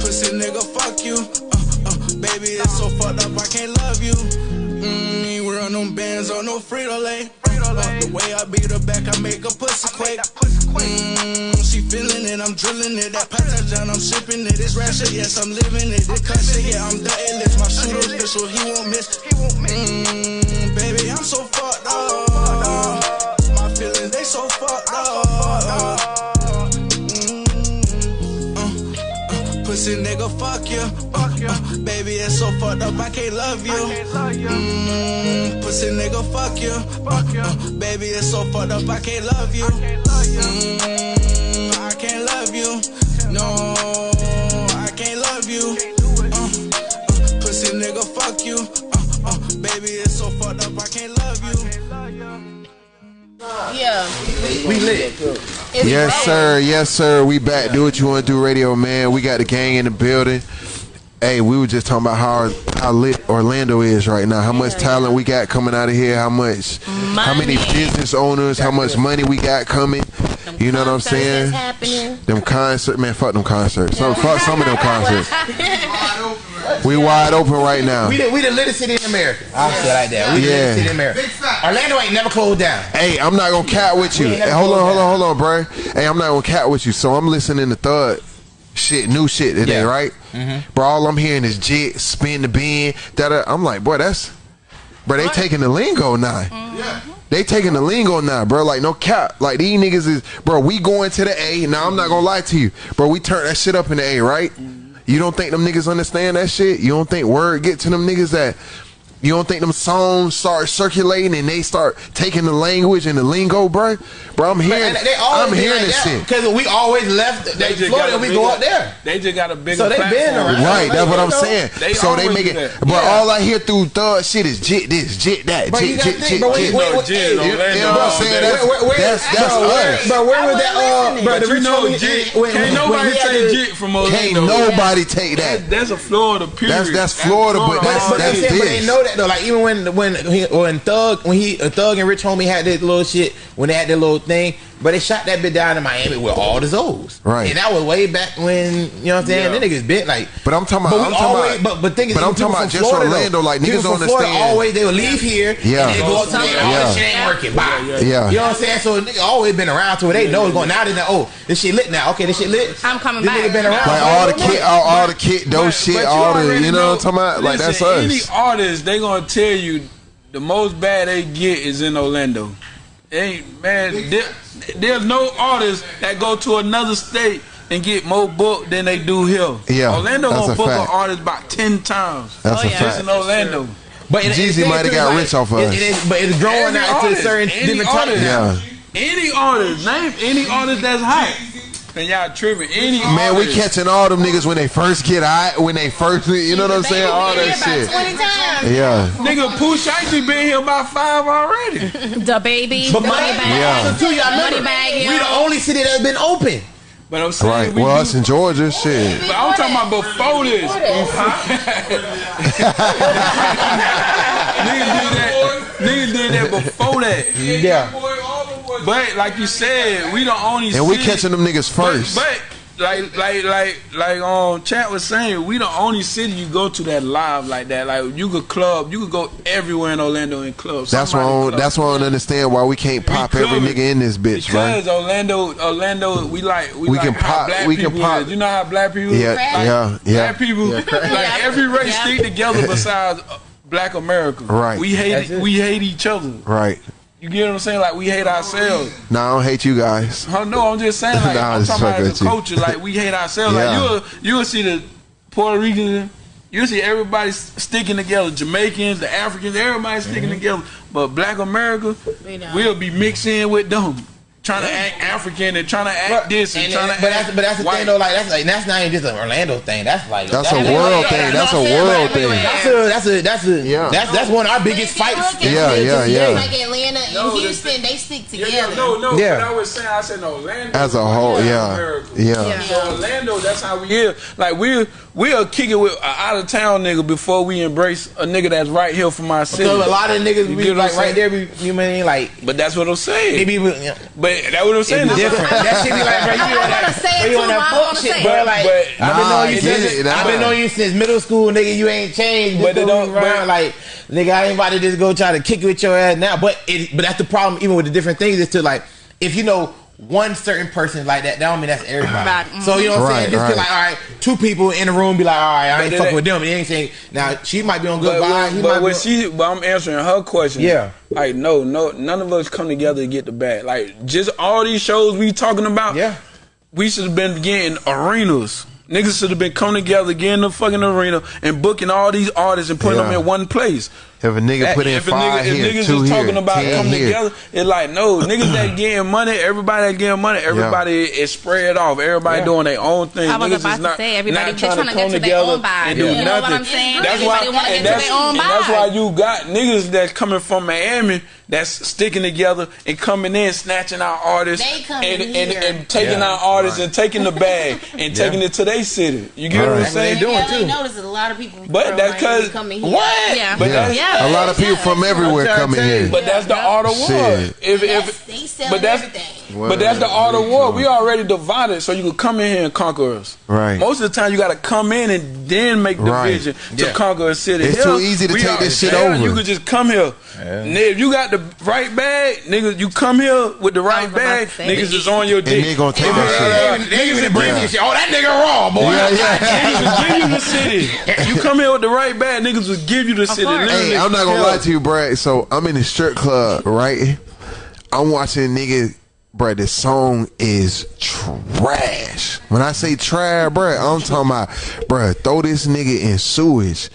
pussy nigga, fuck you. Uh, uh, baby, it's so fucked up, I can't love you. Mm, we run them bands on no Frito Lay. Uh, the way I beat her back, I make a pussy quake. Mm, she feeling it, I'm drilling it. That Patagon, I'm sipping it. It's rap shit, yes, I'm living it. This cut shit, yeah, I'm the A-list. My shooter's pistol, he won't miss. He won't miss. Mm, baby, I'm so fucked up. My feelings, they so fucked up. Mm, uh, uh, Pussy nigga, fuck you. Uh, uh, baby, it's so fucked up, I can't love you. Mm, pussy nigga, fuck you. Uh, uh, baby, it's so fucked up, I can't love you. Mm, can't love you. No, I can't love you. Uh, uh, pussy nigga, fuck you. Uh, uh, baby, it's so fucked up, I can't love you. Yeah. We lit. Yes, sir. Yes, sir. We back. Do what you want to do, radio man. We got the gang in the building. Hey, we were just talking about how how lit Orlando is right now. How much talent we got coming out of here. How much, how many business owners. How much money we got coming. You know what I'm saying? Them concert, man. Fuck them concerts. Some, fuck some of them concerts. We wide open right now. We the, we the littest city in America. I'll say it like that. We the Yeah. city in America. Orlando ain't never closed down. Hey, I'm not gonna cat with you. Hey, hold on, hold on, hold on, bro. Hey, I'm not gonna cat with you. So I'm listening to Thug shit, new shit today, Yeah. right? Mhm. Bro, all I'm hearing is jit, spin the bean. Da I'm like, boy, that's, bro, they taking the lingo now. Yeah, They taking the lingo now, bro. Like no cap. Like these niggas is, bro. We going to the A. Now I'm not gonna lie to you, bro. We turn that shit up in the A, right? You don't think them niggas understand that shit? You don't think word get to them niggas that? You don't think them songs start circulating and they start taking the language and the lingo, bro? Bro, I'm hearing, They I'm hearing this shit. because we always left They they just Florida got a and we bigger- go up there. They just got a bigger So they been around. Right, that's what I'm saying. they so they always make it, that. but Yeah. all I hear through thug shit is jit this, jit that, Bro, you jit, gotta jit, think, jit, jit. Orlando, You know what I'm saying? That's, Where- where- that's, that's where, us. bro, where was that? Uh, But the you know, jit, can't nobody he had say the- jit from Can't nobody take That, that. that's a Florida period. That's- that's Florida, but But, that's- but, that's I'm that though. Like even when when he, when Thug when he uh, Thug and Rich Homie had that little shit when they had that little thing, but they shot that bit down in Miami with all the Zoes. Right. And that was way back when you know what I'm saying. Yeah. Them niggas been like. But I'm talking about, But I'm talking always, about, but but thing is, but I'm talking about just Florida, Orlando. though, Like niggas from don't Florida understand. always they would leave here. Yeah. And they go up to there. Oh, Yeah. this shit ain't working. Bye. Yeah. You know what I'm saying? So nigga always been around to where they know it's going. Now they know. Oh, this shit lit now. Okay, this shit lit. I'm coming This back. nigga been around. Like all the kid, all, all the kid, those But- shit, but all the, you know what I'm talking about? Like that's listen, Any us. artist, they gonna tell you the most bad they get is in Orlando. Ain't man, there, there's no artists that go to another state and get more booked than they do here. Yeah, Orlando that's gonna a book fact. an artist about ten times. That's Oh, a yeah. Just fact. in Orlando. But it- Jeezy it- might have got like- rich off of it- us. it is- but it's growing Every out to artist, certain any different types. artist. Yeah. Any artist, name any artist that's hot. And y'all tripping. Any Man, we catching all them niggas when they first get out, when they first, you know what I'm saying? All that shit. Twenty times. Yeah. Nigga, Pooh Shiesty been here about five already. The baby. But the money, bag. Yeah. too, y'all Money bag, we the only city that's been open. But I'm saying, Right. we Well, do- us in Georgia, shit. But I'm talking about before this. niggas did that. Niggas did that before that. Yeah. But like you said, we the only And we catching them niggas first. but like like like like um chat was saying, we the only city you go to that live like that. Like you could club, you could go everywhere in Orlando in clubs. That's why I don't, club. that's why I don't understand why we can't pop every nigga in this bitch, Because right? Orlando, Orlando, we like we, We like can pop- Black we can pop- Is. You know how black people? Yeah, like, yeah, yeah. Black people, Yeah, like every race stick together besides uh, Black America. Right. We hate it. we hate each other. Right. You get what I'm saying? Like we hate ourselves. No, I don't hate you guys. Oh, no, I'm just saying. Like Nah, I'm talking about fucking as a culture. Like we hate ourselves. Yeah. Like you'll you'll see the Puerto Rican. You'll see everybody sticking together. Jamaicans, the Africans, everybody sticking mm-hmm. together. But Black America, we'll be mixing with them, trying to act African and trying to act this and, And- trying and- to. but that's but that's the white. thing though. Like that's like that's not even just an Orlando thing. That's like That's a world thing. That's a world thing. That's a that's a that's a Yeah. that's that's one of our biggest fights. Yeah, yeah, yeah. Like Atlanta and Houston, they stick together. No, no, Yeah. but I was saying, I said Orlando. As a whole, yeah, yeah. So Orlando, that's how we is. Like we we'll kick it with an out of town nigga before we embrace a nigga that's right here from our city. So a lot of niggas You be like right saying? there. Be, you mean like? But that's what I'm saying. They be, But that's what I'm saying. It be different. That shit be like, bro, you I on wanna that, say it bro, you too, on but I that don't fuck shit, say bro. Like, But- I've been Nah, knowing you since I've been nah. knowing you since middle school, nigga. You ain't changed. But But it don't- around, but- like, nigga, I ain't about to just go try to kick it with your ass now. But it, but that's the problem. Even with the different things, is to like, if you know. One certain person like that, that don't mean that's everybody. Right. So you know what I'm Right, saying? Just right. feel like, all right, two people in the room be like, all right, I But ain't it fucking with them. And they ain't saying now she might be on good But, vibe. when, but when she, but I'm answering her question. Yeah. Like no, no, none of us come together to get the bag. Like just all these shows we talking about. Yeah. We should have been getting arenas. Niggas should have been coming together, getting the fucking arena, and booking all these artists and putting Yeah. them in one place. If a nigga That- put in if a five nigga, if here, niggas two just here, talking about ten coming here. together, it's like no niggas that getting money. Everybody that getting money. Everybody is spread off. Everybody Yeah. doing their own thing. I was niggas about is to not, say, everybody just trying trying to to get to their together own vibe. and You do know what nothing. I'm saying? That's why, Everybody wanna get and to that's, their own and that's why you got niggas that's coming from Miami that's sticking together and coming in, snatching our artists They coming and, and, here. and taking Yeah. our artists and taking the bag and taking it to their city. You get what I'm Right. They saying? doing Yeah, too. I noticed a lot of people. But from that's Miami 'cause- coming here. What? Yeah. But Yeah. That's- a lot of people from everywhere coming tell you. here. But that's the art of war. Shit. If, That's- if, they sell but that's everything. but that's the art of war. We already divided, so you can come in here and conquer us. Right. Most of the time, you got to come in and then make division Right. to Yeah. conquer a city. It's Here, too easy to we take are- this shit here, over. You could just come here. Nigga, If you got the right bag, niggas, you come here with the right bag. Niggas is on your dick. And they gonna take If- shit. They Niggas even is bring bring this shit. Oh, that nigga raw, boy. Yeah, yeah. Niggas will give you the city. You come here with the right bag, niggas will give you the city. Hey, I'm not gonna lie to you, Brad. So I'm in the strip club, right? I'm watching nigga, Brad. This song is trash. When I say trash, Brad, I'm talking about, Brad. Throw this nigga in sewage.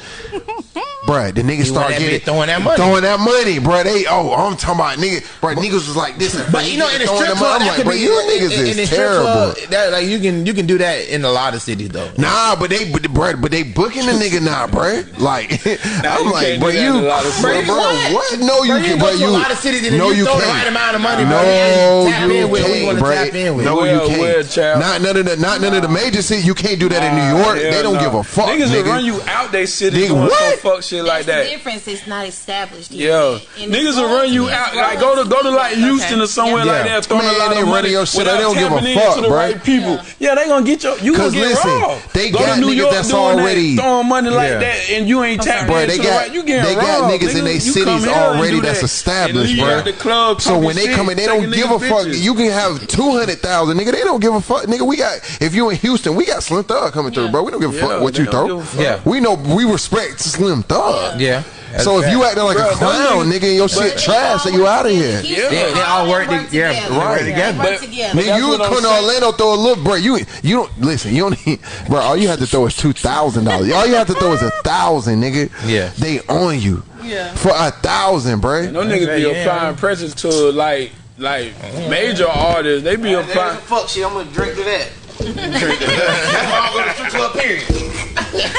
Bruh, the niggas start getting throwing that money. throwing that money, bruh. They oh, oh I'm talking about nigga, bruh. Niggas was like this, But you know, in the strip club. I'm like, could bruh, be you niggas in, in is terrible. club. That like you can you can do that in a lot of cities though. Nah, but they, but, bruh, but they booking the nigga now, bruh. Like, Nah, I'm like, can't bruh, you, in a lot of bruh, bruh, what? No, you can, go bruh, you. a lot of cities and no, you throw the can't. right amount of money. No, You tap in with who can't, wanna tap in with. No, you can't. Not none of the, not none of the major cities. You can't do that in New York. They don't give a fuck, Niggas will run you out they city what? fuck shit like that. the difference. is not established. yet. Yeah, And niggas will run you out. be Like go to go to like Houston or somewhere Yeah. like that, throwing Man, a lot they of running money your shit. They don't give a tapping fuck, into the right people. Yeah, they gonna get your. You gonna Cause get listen, raw. they go got to New niggas York that's doing already- that, throwing money like Yeah. that, and you ain't tapping Bruh, into they the got right. You getting they got niggas in their you cities come already that's established, bro. out the club so when they come in, they don't give a fuck. You can have two hundred thousand, nigga. They don't give a fuck, nigga. We got if you in Houston, we got Slim Thug coming through, bro. We don't give a fuck what you throw. give a fuck. Yeah. we know we respect Slim Thug. Yeah. So if you acting like Bro, a clown, niggas- nigga, and your shit trash, so you out of here. They, they all work, work to, yeah, together. they work Right. together. They But- together. Nigga, you what I'm to. Orlando, throw a look, bro. You you don't listen. You don't need, bro. All you have to throw is two thousand dollars. All you have to throw is a thousand, nigga. Yeah. they on you. Yeah. for a thousand, bro. No niggas be Yeah. applying pressure to like like major artists. They be There's applying. some fuck shit. I'm gonna drink to that. That's why I go to strip club. Period.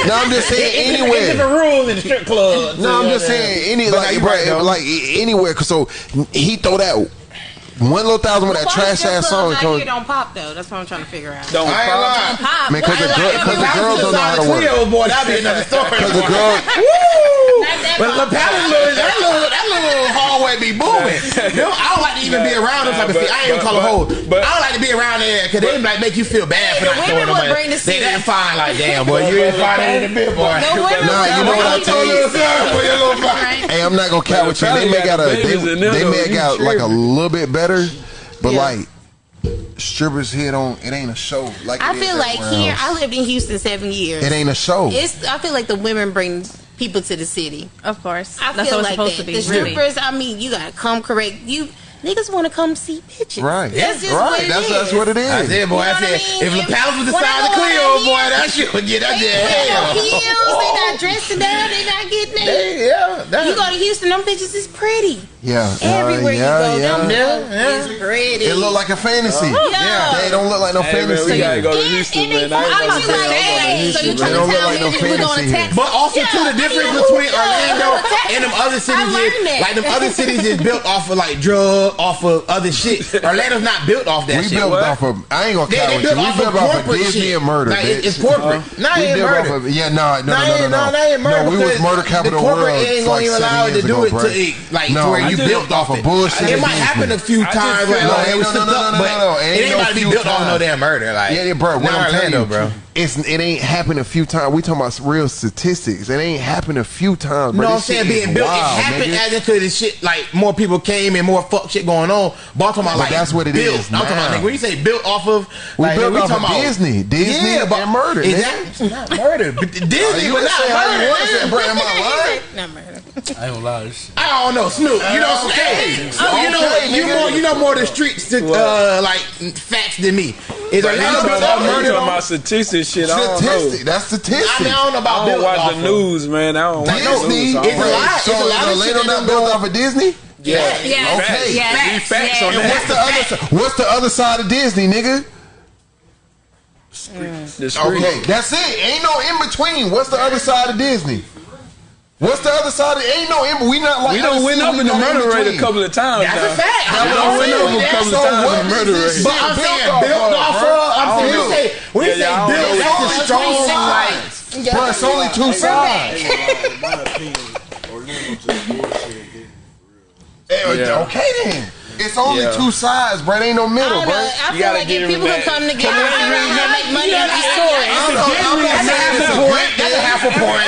No, I'm just saying It's anywhere. different rules in the strip club. No, I'm just saying any But like, you bro, right, though. like anywhere. 'cause So he throw that one little thousand with that Why trash strip ass clubs song. out come- here don't pop though. That's what I'm trying to figure out. Don't I ain't pop. lying. Pop. Man, 'cause the girl- like, 'cause the girls don't know how to work. Cleo, boy, that'd be another story. Cause the But the pattern little, that little, that little hallway be booming. I don't like to even be around them type of but, thing. I ain't but, call a hoe. But, I don't like to be around there because they like make you feel bad for not throwing them. The they that fine, like damn boy, you ain't fine in the bit, boy. No, women you know what I told you. Hey, I'm not gonna count with you. They make out a, they, make out like a little bit better, but like strippers here don't it ain't a show like I feel like here else. I lived in Houston seven years. It ain't a show. It's I feel like the women bring people to the city. Of course, I That's feel like that. The really. I mean, you gotta come correct. You niggas want to come see bitches. Right. That's just right. What that's, that's what it is. I said, boy, you know I said, if La Palace was the size of Cleo, boy, that shit would get up there. They not oh. they not dressing down, they not getting it. Yeah. You go to Houston, them bitches is pretty. Yeah. Everywhere you go, them yeah, yeah. pretty. It look like a fantasy. Oh, yeah. They don't look like no fantasy. You gotta go to Houston, man. I ain't gonna so you trying to tell me niggas was on a. But also, too, the difference between Orlando and them other cities is, like, them other cities is built off of, like, drugs off of other shit. Orlando's not built off that we shit. We built what? off of. I ain't gonna count they, they built. Off we built off of Disney shit. and murder. Like, it, it's corporate. Uh-huh. Uh, not ain't murder. Of, yeah, no, no, no, no, no, no. no, no, no we was murder capital. The corporate ain't gonna allow it to do it to like to where you built off of bullshit. It might happen a few times. No, no, no, no, no, no. It ain't about to be built off no damn murder. Like yeah, bro. What I'm telling you, bro it's it ain't happened a few times. We talking about real statistics. It ain't happened a few times. Bro. No, I'm saying being built. Wild, it happened nigga. as into this shit. Like more people came and more fuck shit going on. But I'm talking about like that's what it built. is. Now. I'm talking about like, when you say built off of. We like, built we off talking of Disney. About, Disney yeah, but, and murder. Exactly. Not murder. But Disney was not murder. Am I lying? I don't lie. I don't know, Snoop. You know, uh, okay. So, okay. you know, okay, you more, you know more the streets, to, uh, like facts than me. Is a lot of murder. Talking about statistics this shit. Statistic. That's statistic. I, mean, I don't know about I don't watch the news, man. I don't Disney. Watch the news. It's a lot. So it's a lot of shit that done built off of Disney. Yeah. yeah. yeah. Okay. Yeah. Facts. Yeah. on and what's the other? What's the other side of Disney, nigga? Streets. Mm. Okay, that's it. Ain't no in between. What's the other side of Disney? What's the other side? Of, ain't no in. We not like we don't win up in the murder rate a couple of times. That's now. a fact. We don't win up a couple of times in the murder rate. But I'm built off I'm saying. Say, we yeah, say build, that's strong line. But it's only two sides. Hey, okay then. It's only yeah. two sides, bro. It ain't no middle, bro. I you feel like if people could come together, I feel like how make money off the story. That's a half a point. That's a half a point.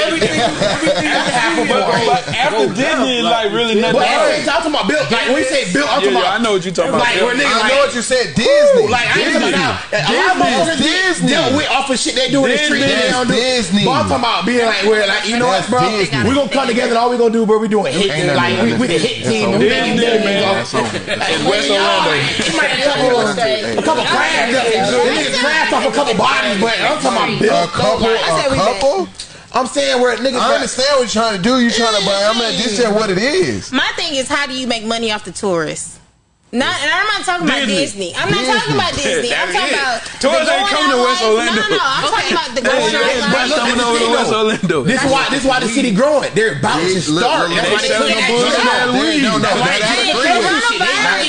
That's half a point. After Disney, like really nothing. I'm talking about Bill. Like when you say Bill, I'm talking about. I know what you're talking about. Like I know what you said. Disney. Like I ain't talking about. A lot of motherfuckers Disney. dealt with off of shit they do in the street. They don't do Disney. But I'm talking about being like, where like, you know what, bro? We gonna come together. and All we gonna do, bro, we doing hit. Like we the hit team. Disney man in West Orlando. A couple, a couple off a couple bodies, but I'm talking about a couple, a couple. I'm saying where niggas. I understand what you're trying to do. You're trying to, buy. I'm at This is what it is. My thing is, how do you make money off the tourists? Not, and I'm not talking Disney. about Disney. I'm not talking about Disney. I'm talking it. about tourists ain't coming to West Orlando. No, no, no. I'm talking about the going out life. This is why this why the city growing. They're about to start. That's why they selling the bullshit. No, no, no.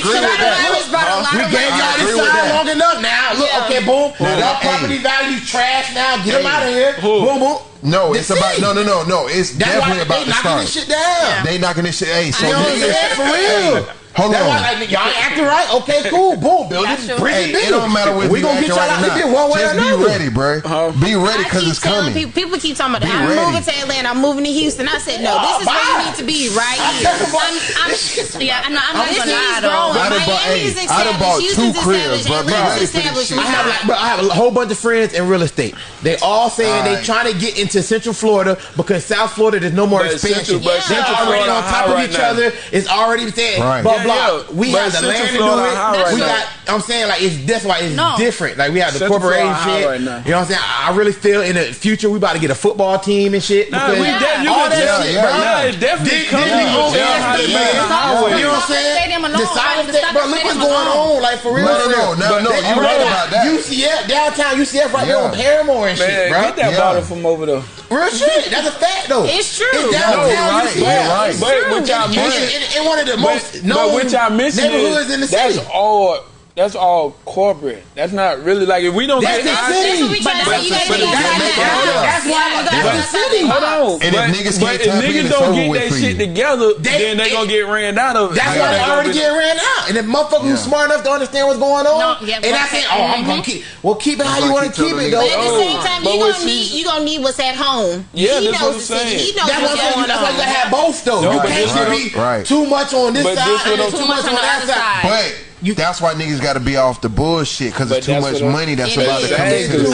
Coronavirus brought huh? a lot we of gave y'all this side long enough now. Look, yeah. okay, boom. Now, y'all hey. property value trash now. Get hey. them out of here. Who? Boom, boom. No, the it's city. about no, no, no, no. It's That's definitely about the start. They knocking This shit down. They knocking this shit. Hey, so you know what I'm? For real. Hold That's on. Why, like, y'all acting right? Okay, cool. Boom. Build it. Bring hey, it don't matter whether we're gonna get y'all out of this one way Just or another. Be ready, bro. Uh-huh. Be ready because it's coming. People, people, keep talking about, be I'm ready. moving to Atlanta. I'm moving to Houston. I said, no, this uh, is where you need to be right here. I'm, I'm, yeah, I know. I'm, I'm not gonna lie though. Miami's established. I done bought two cribs, bro. I have like, bro, I have a whole bunch of friends in real estate. They all saying all right. they trying to get into Central Florida because South Florida there's no more but expansion. Central, yeah. Central already Florida on top of each right other. is already there. right. blah blah. Yeah, we have the Central land Florida to do it. Right we now. got. I'm saying like it's that's why it's no. different. Like we have the corporation shit. Right you know what I'm saying? I really feel in the future we about to get a football team and shit. Nah, we yeah. all that yeah, shit, bro. Definitely coming. You know what I'm saying? Disney, Disney, Disney, Disney, Disney, Disney, Disney, Disney, going alone. on, like for real. No, no, no, no, But no, you bro, right about that. UCF downtown UCF right there on Parramore and shit, Man, bro. get that Yeah. bottle from over there. Real shit. That's a fact though. It's true. It's No, downtown you're right, UCF. you're right. But what y'all In- the in- that's all corporate. That's not really like if we don't that's get the city. That's, but that's, but, but, but that's, that's, that's, that's why that's, that's the city. Hold on. And but, if niggas, but if niggas don't get that shit together, they, then they it, gonna get ran out of. That's why they already get ran out. And if motherfuckers yeah. who's smart enough to understand what's going on, no, yeah, and I say, oh, I'm gonna mm-hmm. keep. Well, keep it how you want to keep it though. But at the same time, you gonna need you gonna need what's at home. Yeah, that's what I'm saying. He knows what's going on. That's why you gotta have both though. You can't be too much on this side and too much on that side. But you, that's why niggas got to be off the bullshit because it's too much money that's about to come into the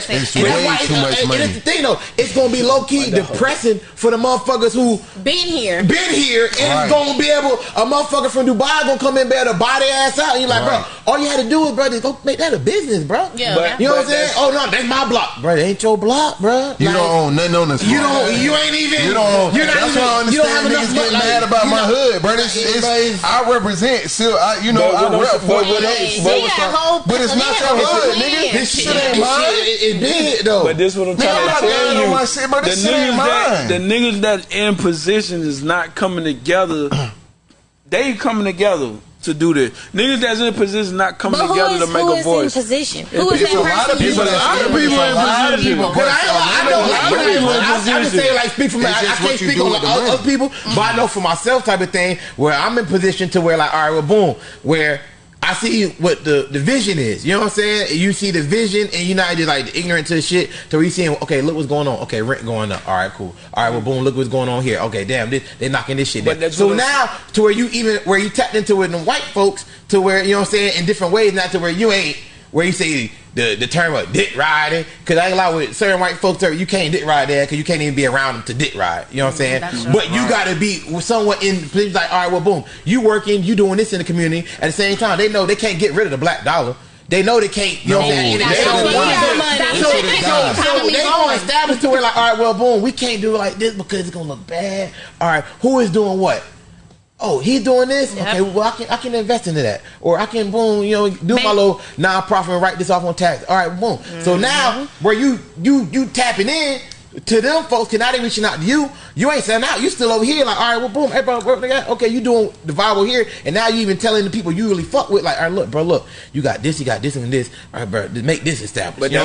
city. It's way too much money. And the thing though, it's gonna be low key depressing for the motherfuckers who been here, been here, and right. it's gonna be able a motherfucker from Dubai gonna come in there to buy their ass out. And you're like, right. bro, all you had to do is, bro, just go make that a business, bro. Yeah, but, you know what I'm saying? Oh no, that's my block, bro. It ain't your block, bro. You like, don't own nothing on this. You don't. You ain't even. You don't. You're not that's why I understand you don't niggas getting mad about my hood, bro. I represent. Still, you know. But, but, but, but it's not your hood, nigga. This shit ain't mine. It did though. But this what I'm trying to tell you. The niggas that the niggas that in position is not coming together. They coming together to do this. Niggas that's in a position not coming but together to make a voice. Who is in position? Who is it's that a? Lot of people, a lot of people in position. Because I, I know, I know, people in position. I just say like speak for me. I, can't speak on like, other, people, but I know for myself type of thing where I'm in position to where like all right, well, boom, where I see what the, the vision is. You know what I'm saying? You see the vision, and you're not just like ignorant to the shit. So we seeing, okay, look what's going on. Okay, rent going up. All right, cool. All right, well, boom, look what's going on here. Okay, damn, this, they're knocking this shit down. So now to where you even where you tapped into it in white folks to where you know what I'm saying in different ways, not to where you ain't where you say the the term of dick riding. Because I ain't lie with certain white folks, you can't dick ride there because you can't even be around them to dick ride. You know what I'm saying? But you got to be somewhat in like, all right, well, boom, you working, you doing this in the community. At the same time, they know they can't get rid of the black dollar. They know they can't. You no, know what I'm saying? They, they don't want to. So, so, so they going established to where like, all right, well, boom, we can't do it like this because it's gonna look bad. All right, who is doing what? oh, he doing this. Yep. Okay, well, I can I can invest into that, or I can boom, you know, do my little nonprofit and write this off on tax. All right, boom. Mm-hmm. So now where you you you tapping in, to them folks, because now they reaching out to you. You ain't selling out. You still over here, like, all right, well, boom, everybody, everybody okay, you doing the viral here, and now you even telling the people you really fuck with, like, all right, look, bro, look, you got this, you got this, and this, all right, bro, make this established. But you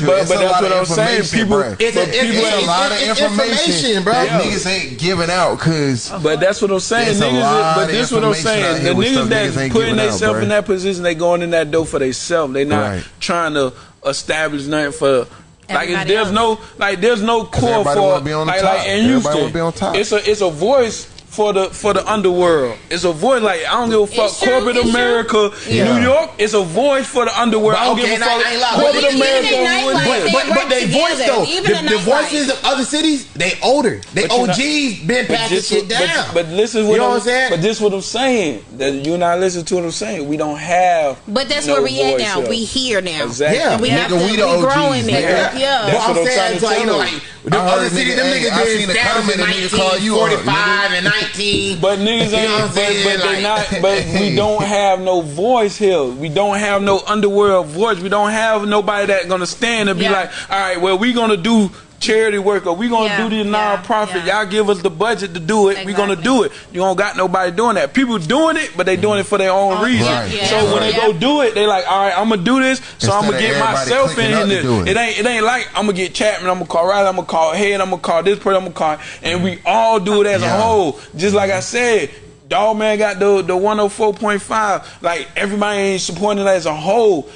but, that's what I'm saying. People, it's, it's, people it's, it's, a lot of information, information bro. Niggas ain't giving out because. But that's what I'm saying, niggas. But this what I'm saying. The niggas that putting themselves in that position, they going in that door for themselves. They not trying to establish nothing for Everybody like there's else. no like there's no core for like, like in Houston. It's a it's a voice for the for the underworld. It's a void. Like I don't give a fuck. True, corporate America, yeah. New York. It's a void for the underworld. But, I don't okay, give a fuck. I, I corporate even America. But but, but they voice though. The, the, voices of other cities, they older. They OGs not, been passing shit down. But, but listen, what you know what I'm saying. But this what I'm saying. That you're not listening to what I'm saying. We don't have. But that's no where we at now. Up. We here now. Exactly. Yeah, we, have to, we, the we growing. Yeah, yeah. But I'm saying like you know like the other city, them niggas hey, been established in 1945 and 19. But niggas ain't, you know but, but like, not, but we don't have no voice here. We don't have no underworld voice. We don't have nobody that gonna stand and be yeah. like, all right, well, we gonna do charity work or we gonna yeah, do the nonprofit. Yeah, yeah. Y'all give us the budget to do it. Exactly. We gonna do it. You don't got nobody doing that. People doing it, but they doing it for their own oh, reason. Right. Yeah. So right. when they go do it, they like, all right, I'm gonna do this. So Instead I'm gonna get myself in, in this. It. it ain't it ain't like I'm gonna get Chapman. I'm gonna call Riley. I'm gonna call Head. I'm gonna call this person. I'm gonna call, and we all do it as a whole. Just like I said, Dog man got the the 104.5. Like everybody ain't supporting it as a whole.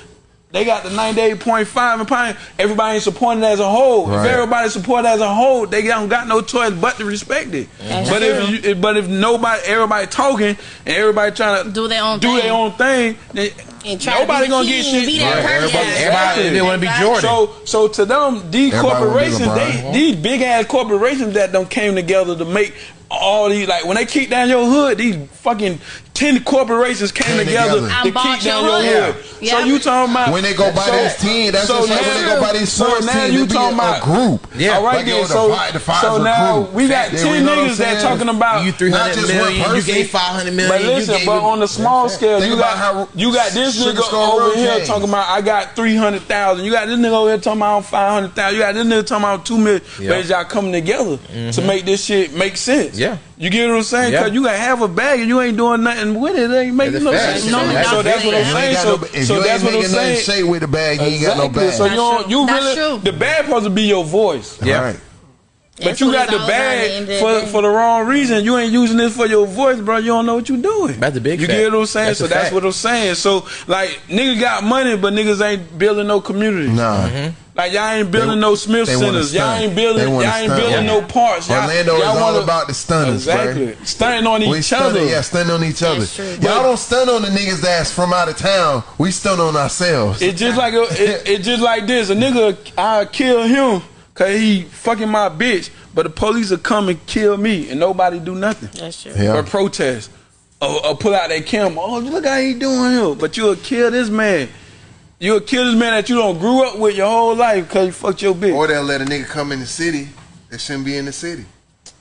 They got the 98.5 and Pine. Everybody ain't supporting as a whole. Right. If everybody support as a whole, they don't got no choice but to respect it. That's but true. if you, but if nobody, everybody talking and everybody trying to do their own do thing. their own thing, they, nobody gonna get shit. Right. Everybody, everybody, everybody want to be Jordan. So so to them, these corporations, they, these big ass corporations that don't came together to make all these like when they keep down your hood, these fucking ten corporations came, came together, together, to keep down your hood. So you talking about when they go buy so, this team? That's so just like now, when they go buy these sports so team, you talking about a group? Yeah, all right. Like, then, so the five, so now group. we got ten niggas that talking about you three hundred million, you gave five hundred million. But listen, but on the small scale, you got you got this nigga over here talking about I got three hundred thousand. You got this nigga over here talking about five hundred thousand. You got this nigga talking about two million. But y'all coming together to mm-hmm. make this shit make sense. Yeah. You get what I'm saying? Yeah. Cause you can have a bag and you ain't doing nothing with it. It ain't making no That's sense. a fact. so that's what I'm You saying. ain't got So, no- if so you that's ain't what I'm saying. shake with the bag, you ain't got no Exactly. bag. So you don't, you really true. the bag supposed to be your voice. Yeah. Right. But you got the all about at the end bag for, the for the wrong reason. You ain't using this for your voice, bro. You don't know what you doing. That's the big You fact. get what I'm saying? That's so that's fact. what I'm saying. So like niggas got money, but niggas ain't building no community. Nah. Mm-hmm. Like y'all ain't building no Smith centers. Y'all ain't building. Y'all ain't stunt. building Yeah. no parks. Y'all, Orlando is y'all all wanna- about the stunners, Exactly. right? Stunting on each we other. Yeah, stunning on each other. True. Y'all don't stun on the niggas that's from out of town. We stun on ourselves. It's just like a, it, it just like this. A nigga, I kill him cause he fucking my bitch, but the police will come and kill me, and nobody do nothing. That's true. Yeah. Or protest, or, or pull out that camera. Oh, look how he doing here. But you'll kill this man. You'll kill this man that you don't grew up with your whole life cause you fucked your bitch. Or they'll let a nigga come in the city that shouldn't be in the city.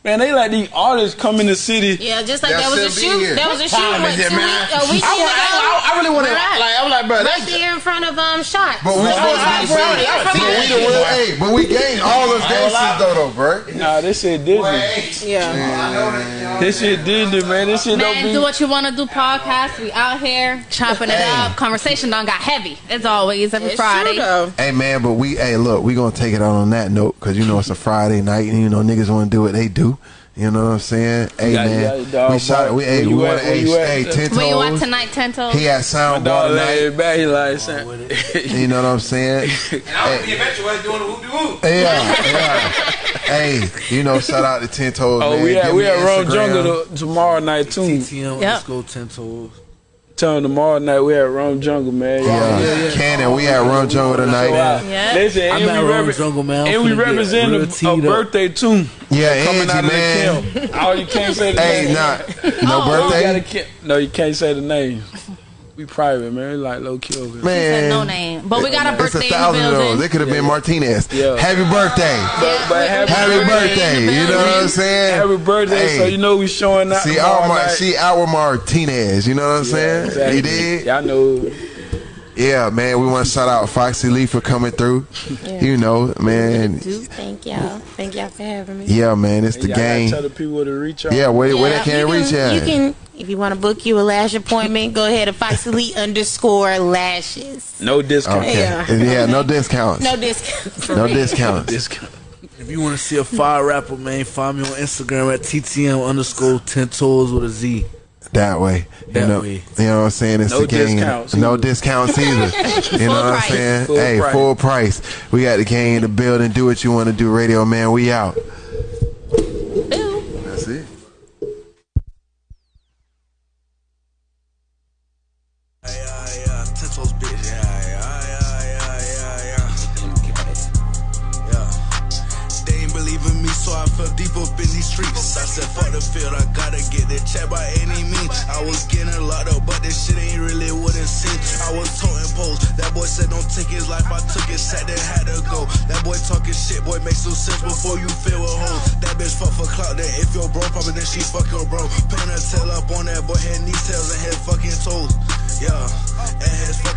Man, they let these artists come in the city. Yeah, just like That that was a shoot. here. That was a What shoot. time What, is it, two man? week, a weekend I ago. I- I really wanna- Right. like, I'm like, bro, right that's- there in front of um shots. But we Right. supposed to be Right. serious. Right. But we the real, hey, but we gang all those gangsters though, though, bro. Nah, this shit Disney. Yeah. This shit Disney, man. This shit don't Man, do what you want to do. Podcast. We out here chopping it up. Conversation done got heavy. As always, every It's Friday. Hey man, but we, hey, look, we gonna take it out on that note because you know it's a Friday night and you know niggas want to do what they do. You know what I'm saying? Hey got- you man, got it, dog, we shot. boy. We, hey, we you want at? to, Where hey, you at? hey, ten Where you at toes. tonight, Tento? He had sound My bar dog tonight. laid back. He like, son. You know what I'm saying? And I was the eventual doing the whoop de whoop. Yeah, yeah. hey, you know, shout out to Ten Toes, Oh, man. we at Give we at Rome Jungle tomorrow night too. TTM Yep. underscore ten toes. Tell them tomorrow night we at Rome Jungle, man. Yeah, Cannon, we at Run Jungle tonight. Yeah. Listen, I'm and at we, Rome Jungle, man. I'm and we represent a, a birthday too. Yeah, coming Angie, out of man. the camp. Oh, you can't say the Hey, name. nah, no Oh, you gotta birthday, No, you can't say the name. We private, man. Like low key over here. man. no name. But we got a It's a birthday in the thousand of those. building. It could have been Martinez. Yeah. Happy birthday. But, but happy, Happy birthday. You know what I'm saying? Happy birthday. Hey. So you know we showing out. See, tomorrow our Mar- night. see our Martinez. You know what I'm saying? Exactly. You did? Y'all know. Yeah, man. We want to shout out Foxy Lee for coming through. Yeah. You know, man. Thank y'all. Thank y'all for having me. Yeah, man. It's the game. Tell the people to reach out. Yeah, where, where they can you reach at? You can, if you want to book you a lash appointment, go ahead to Foxy Lee underscore lashes. No discount. Okay. Yeah. Yeah, no discounts. No discount. for No real. discounts. Discount. If you want to see a fire rapper, man, find me on Instagram at TTM underscore ten toes with a Z. That way. You know, way. you know what I'm saying? It's No the game. discounts No either. discounts either. you know what I'm saying? Full hey, price. full price. We got the gang in the building. Do what you want to do, radio man. We out. Streets. I said, fuck the field, I gotta get the check by any means. I was getting locked up, but this shit ain't really what it seems. I was toting poles. That boy said, don't take his life. I took it, sat there, had to go. That boy talking shit, boy, make some sense before you fill a hole. That bitch fuck for clout, then if you're broke, probably then she fuck your bro. Pin her tail up on that boy, head, knees, tails, and head fucking toes. Yeah, and his fucking.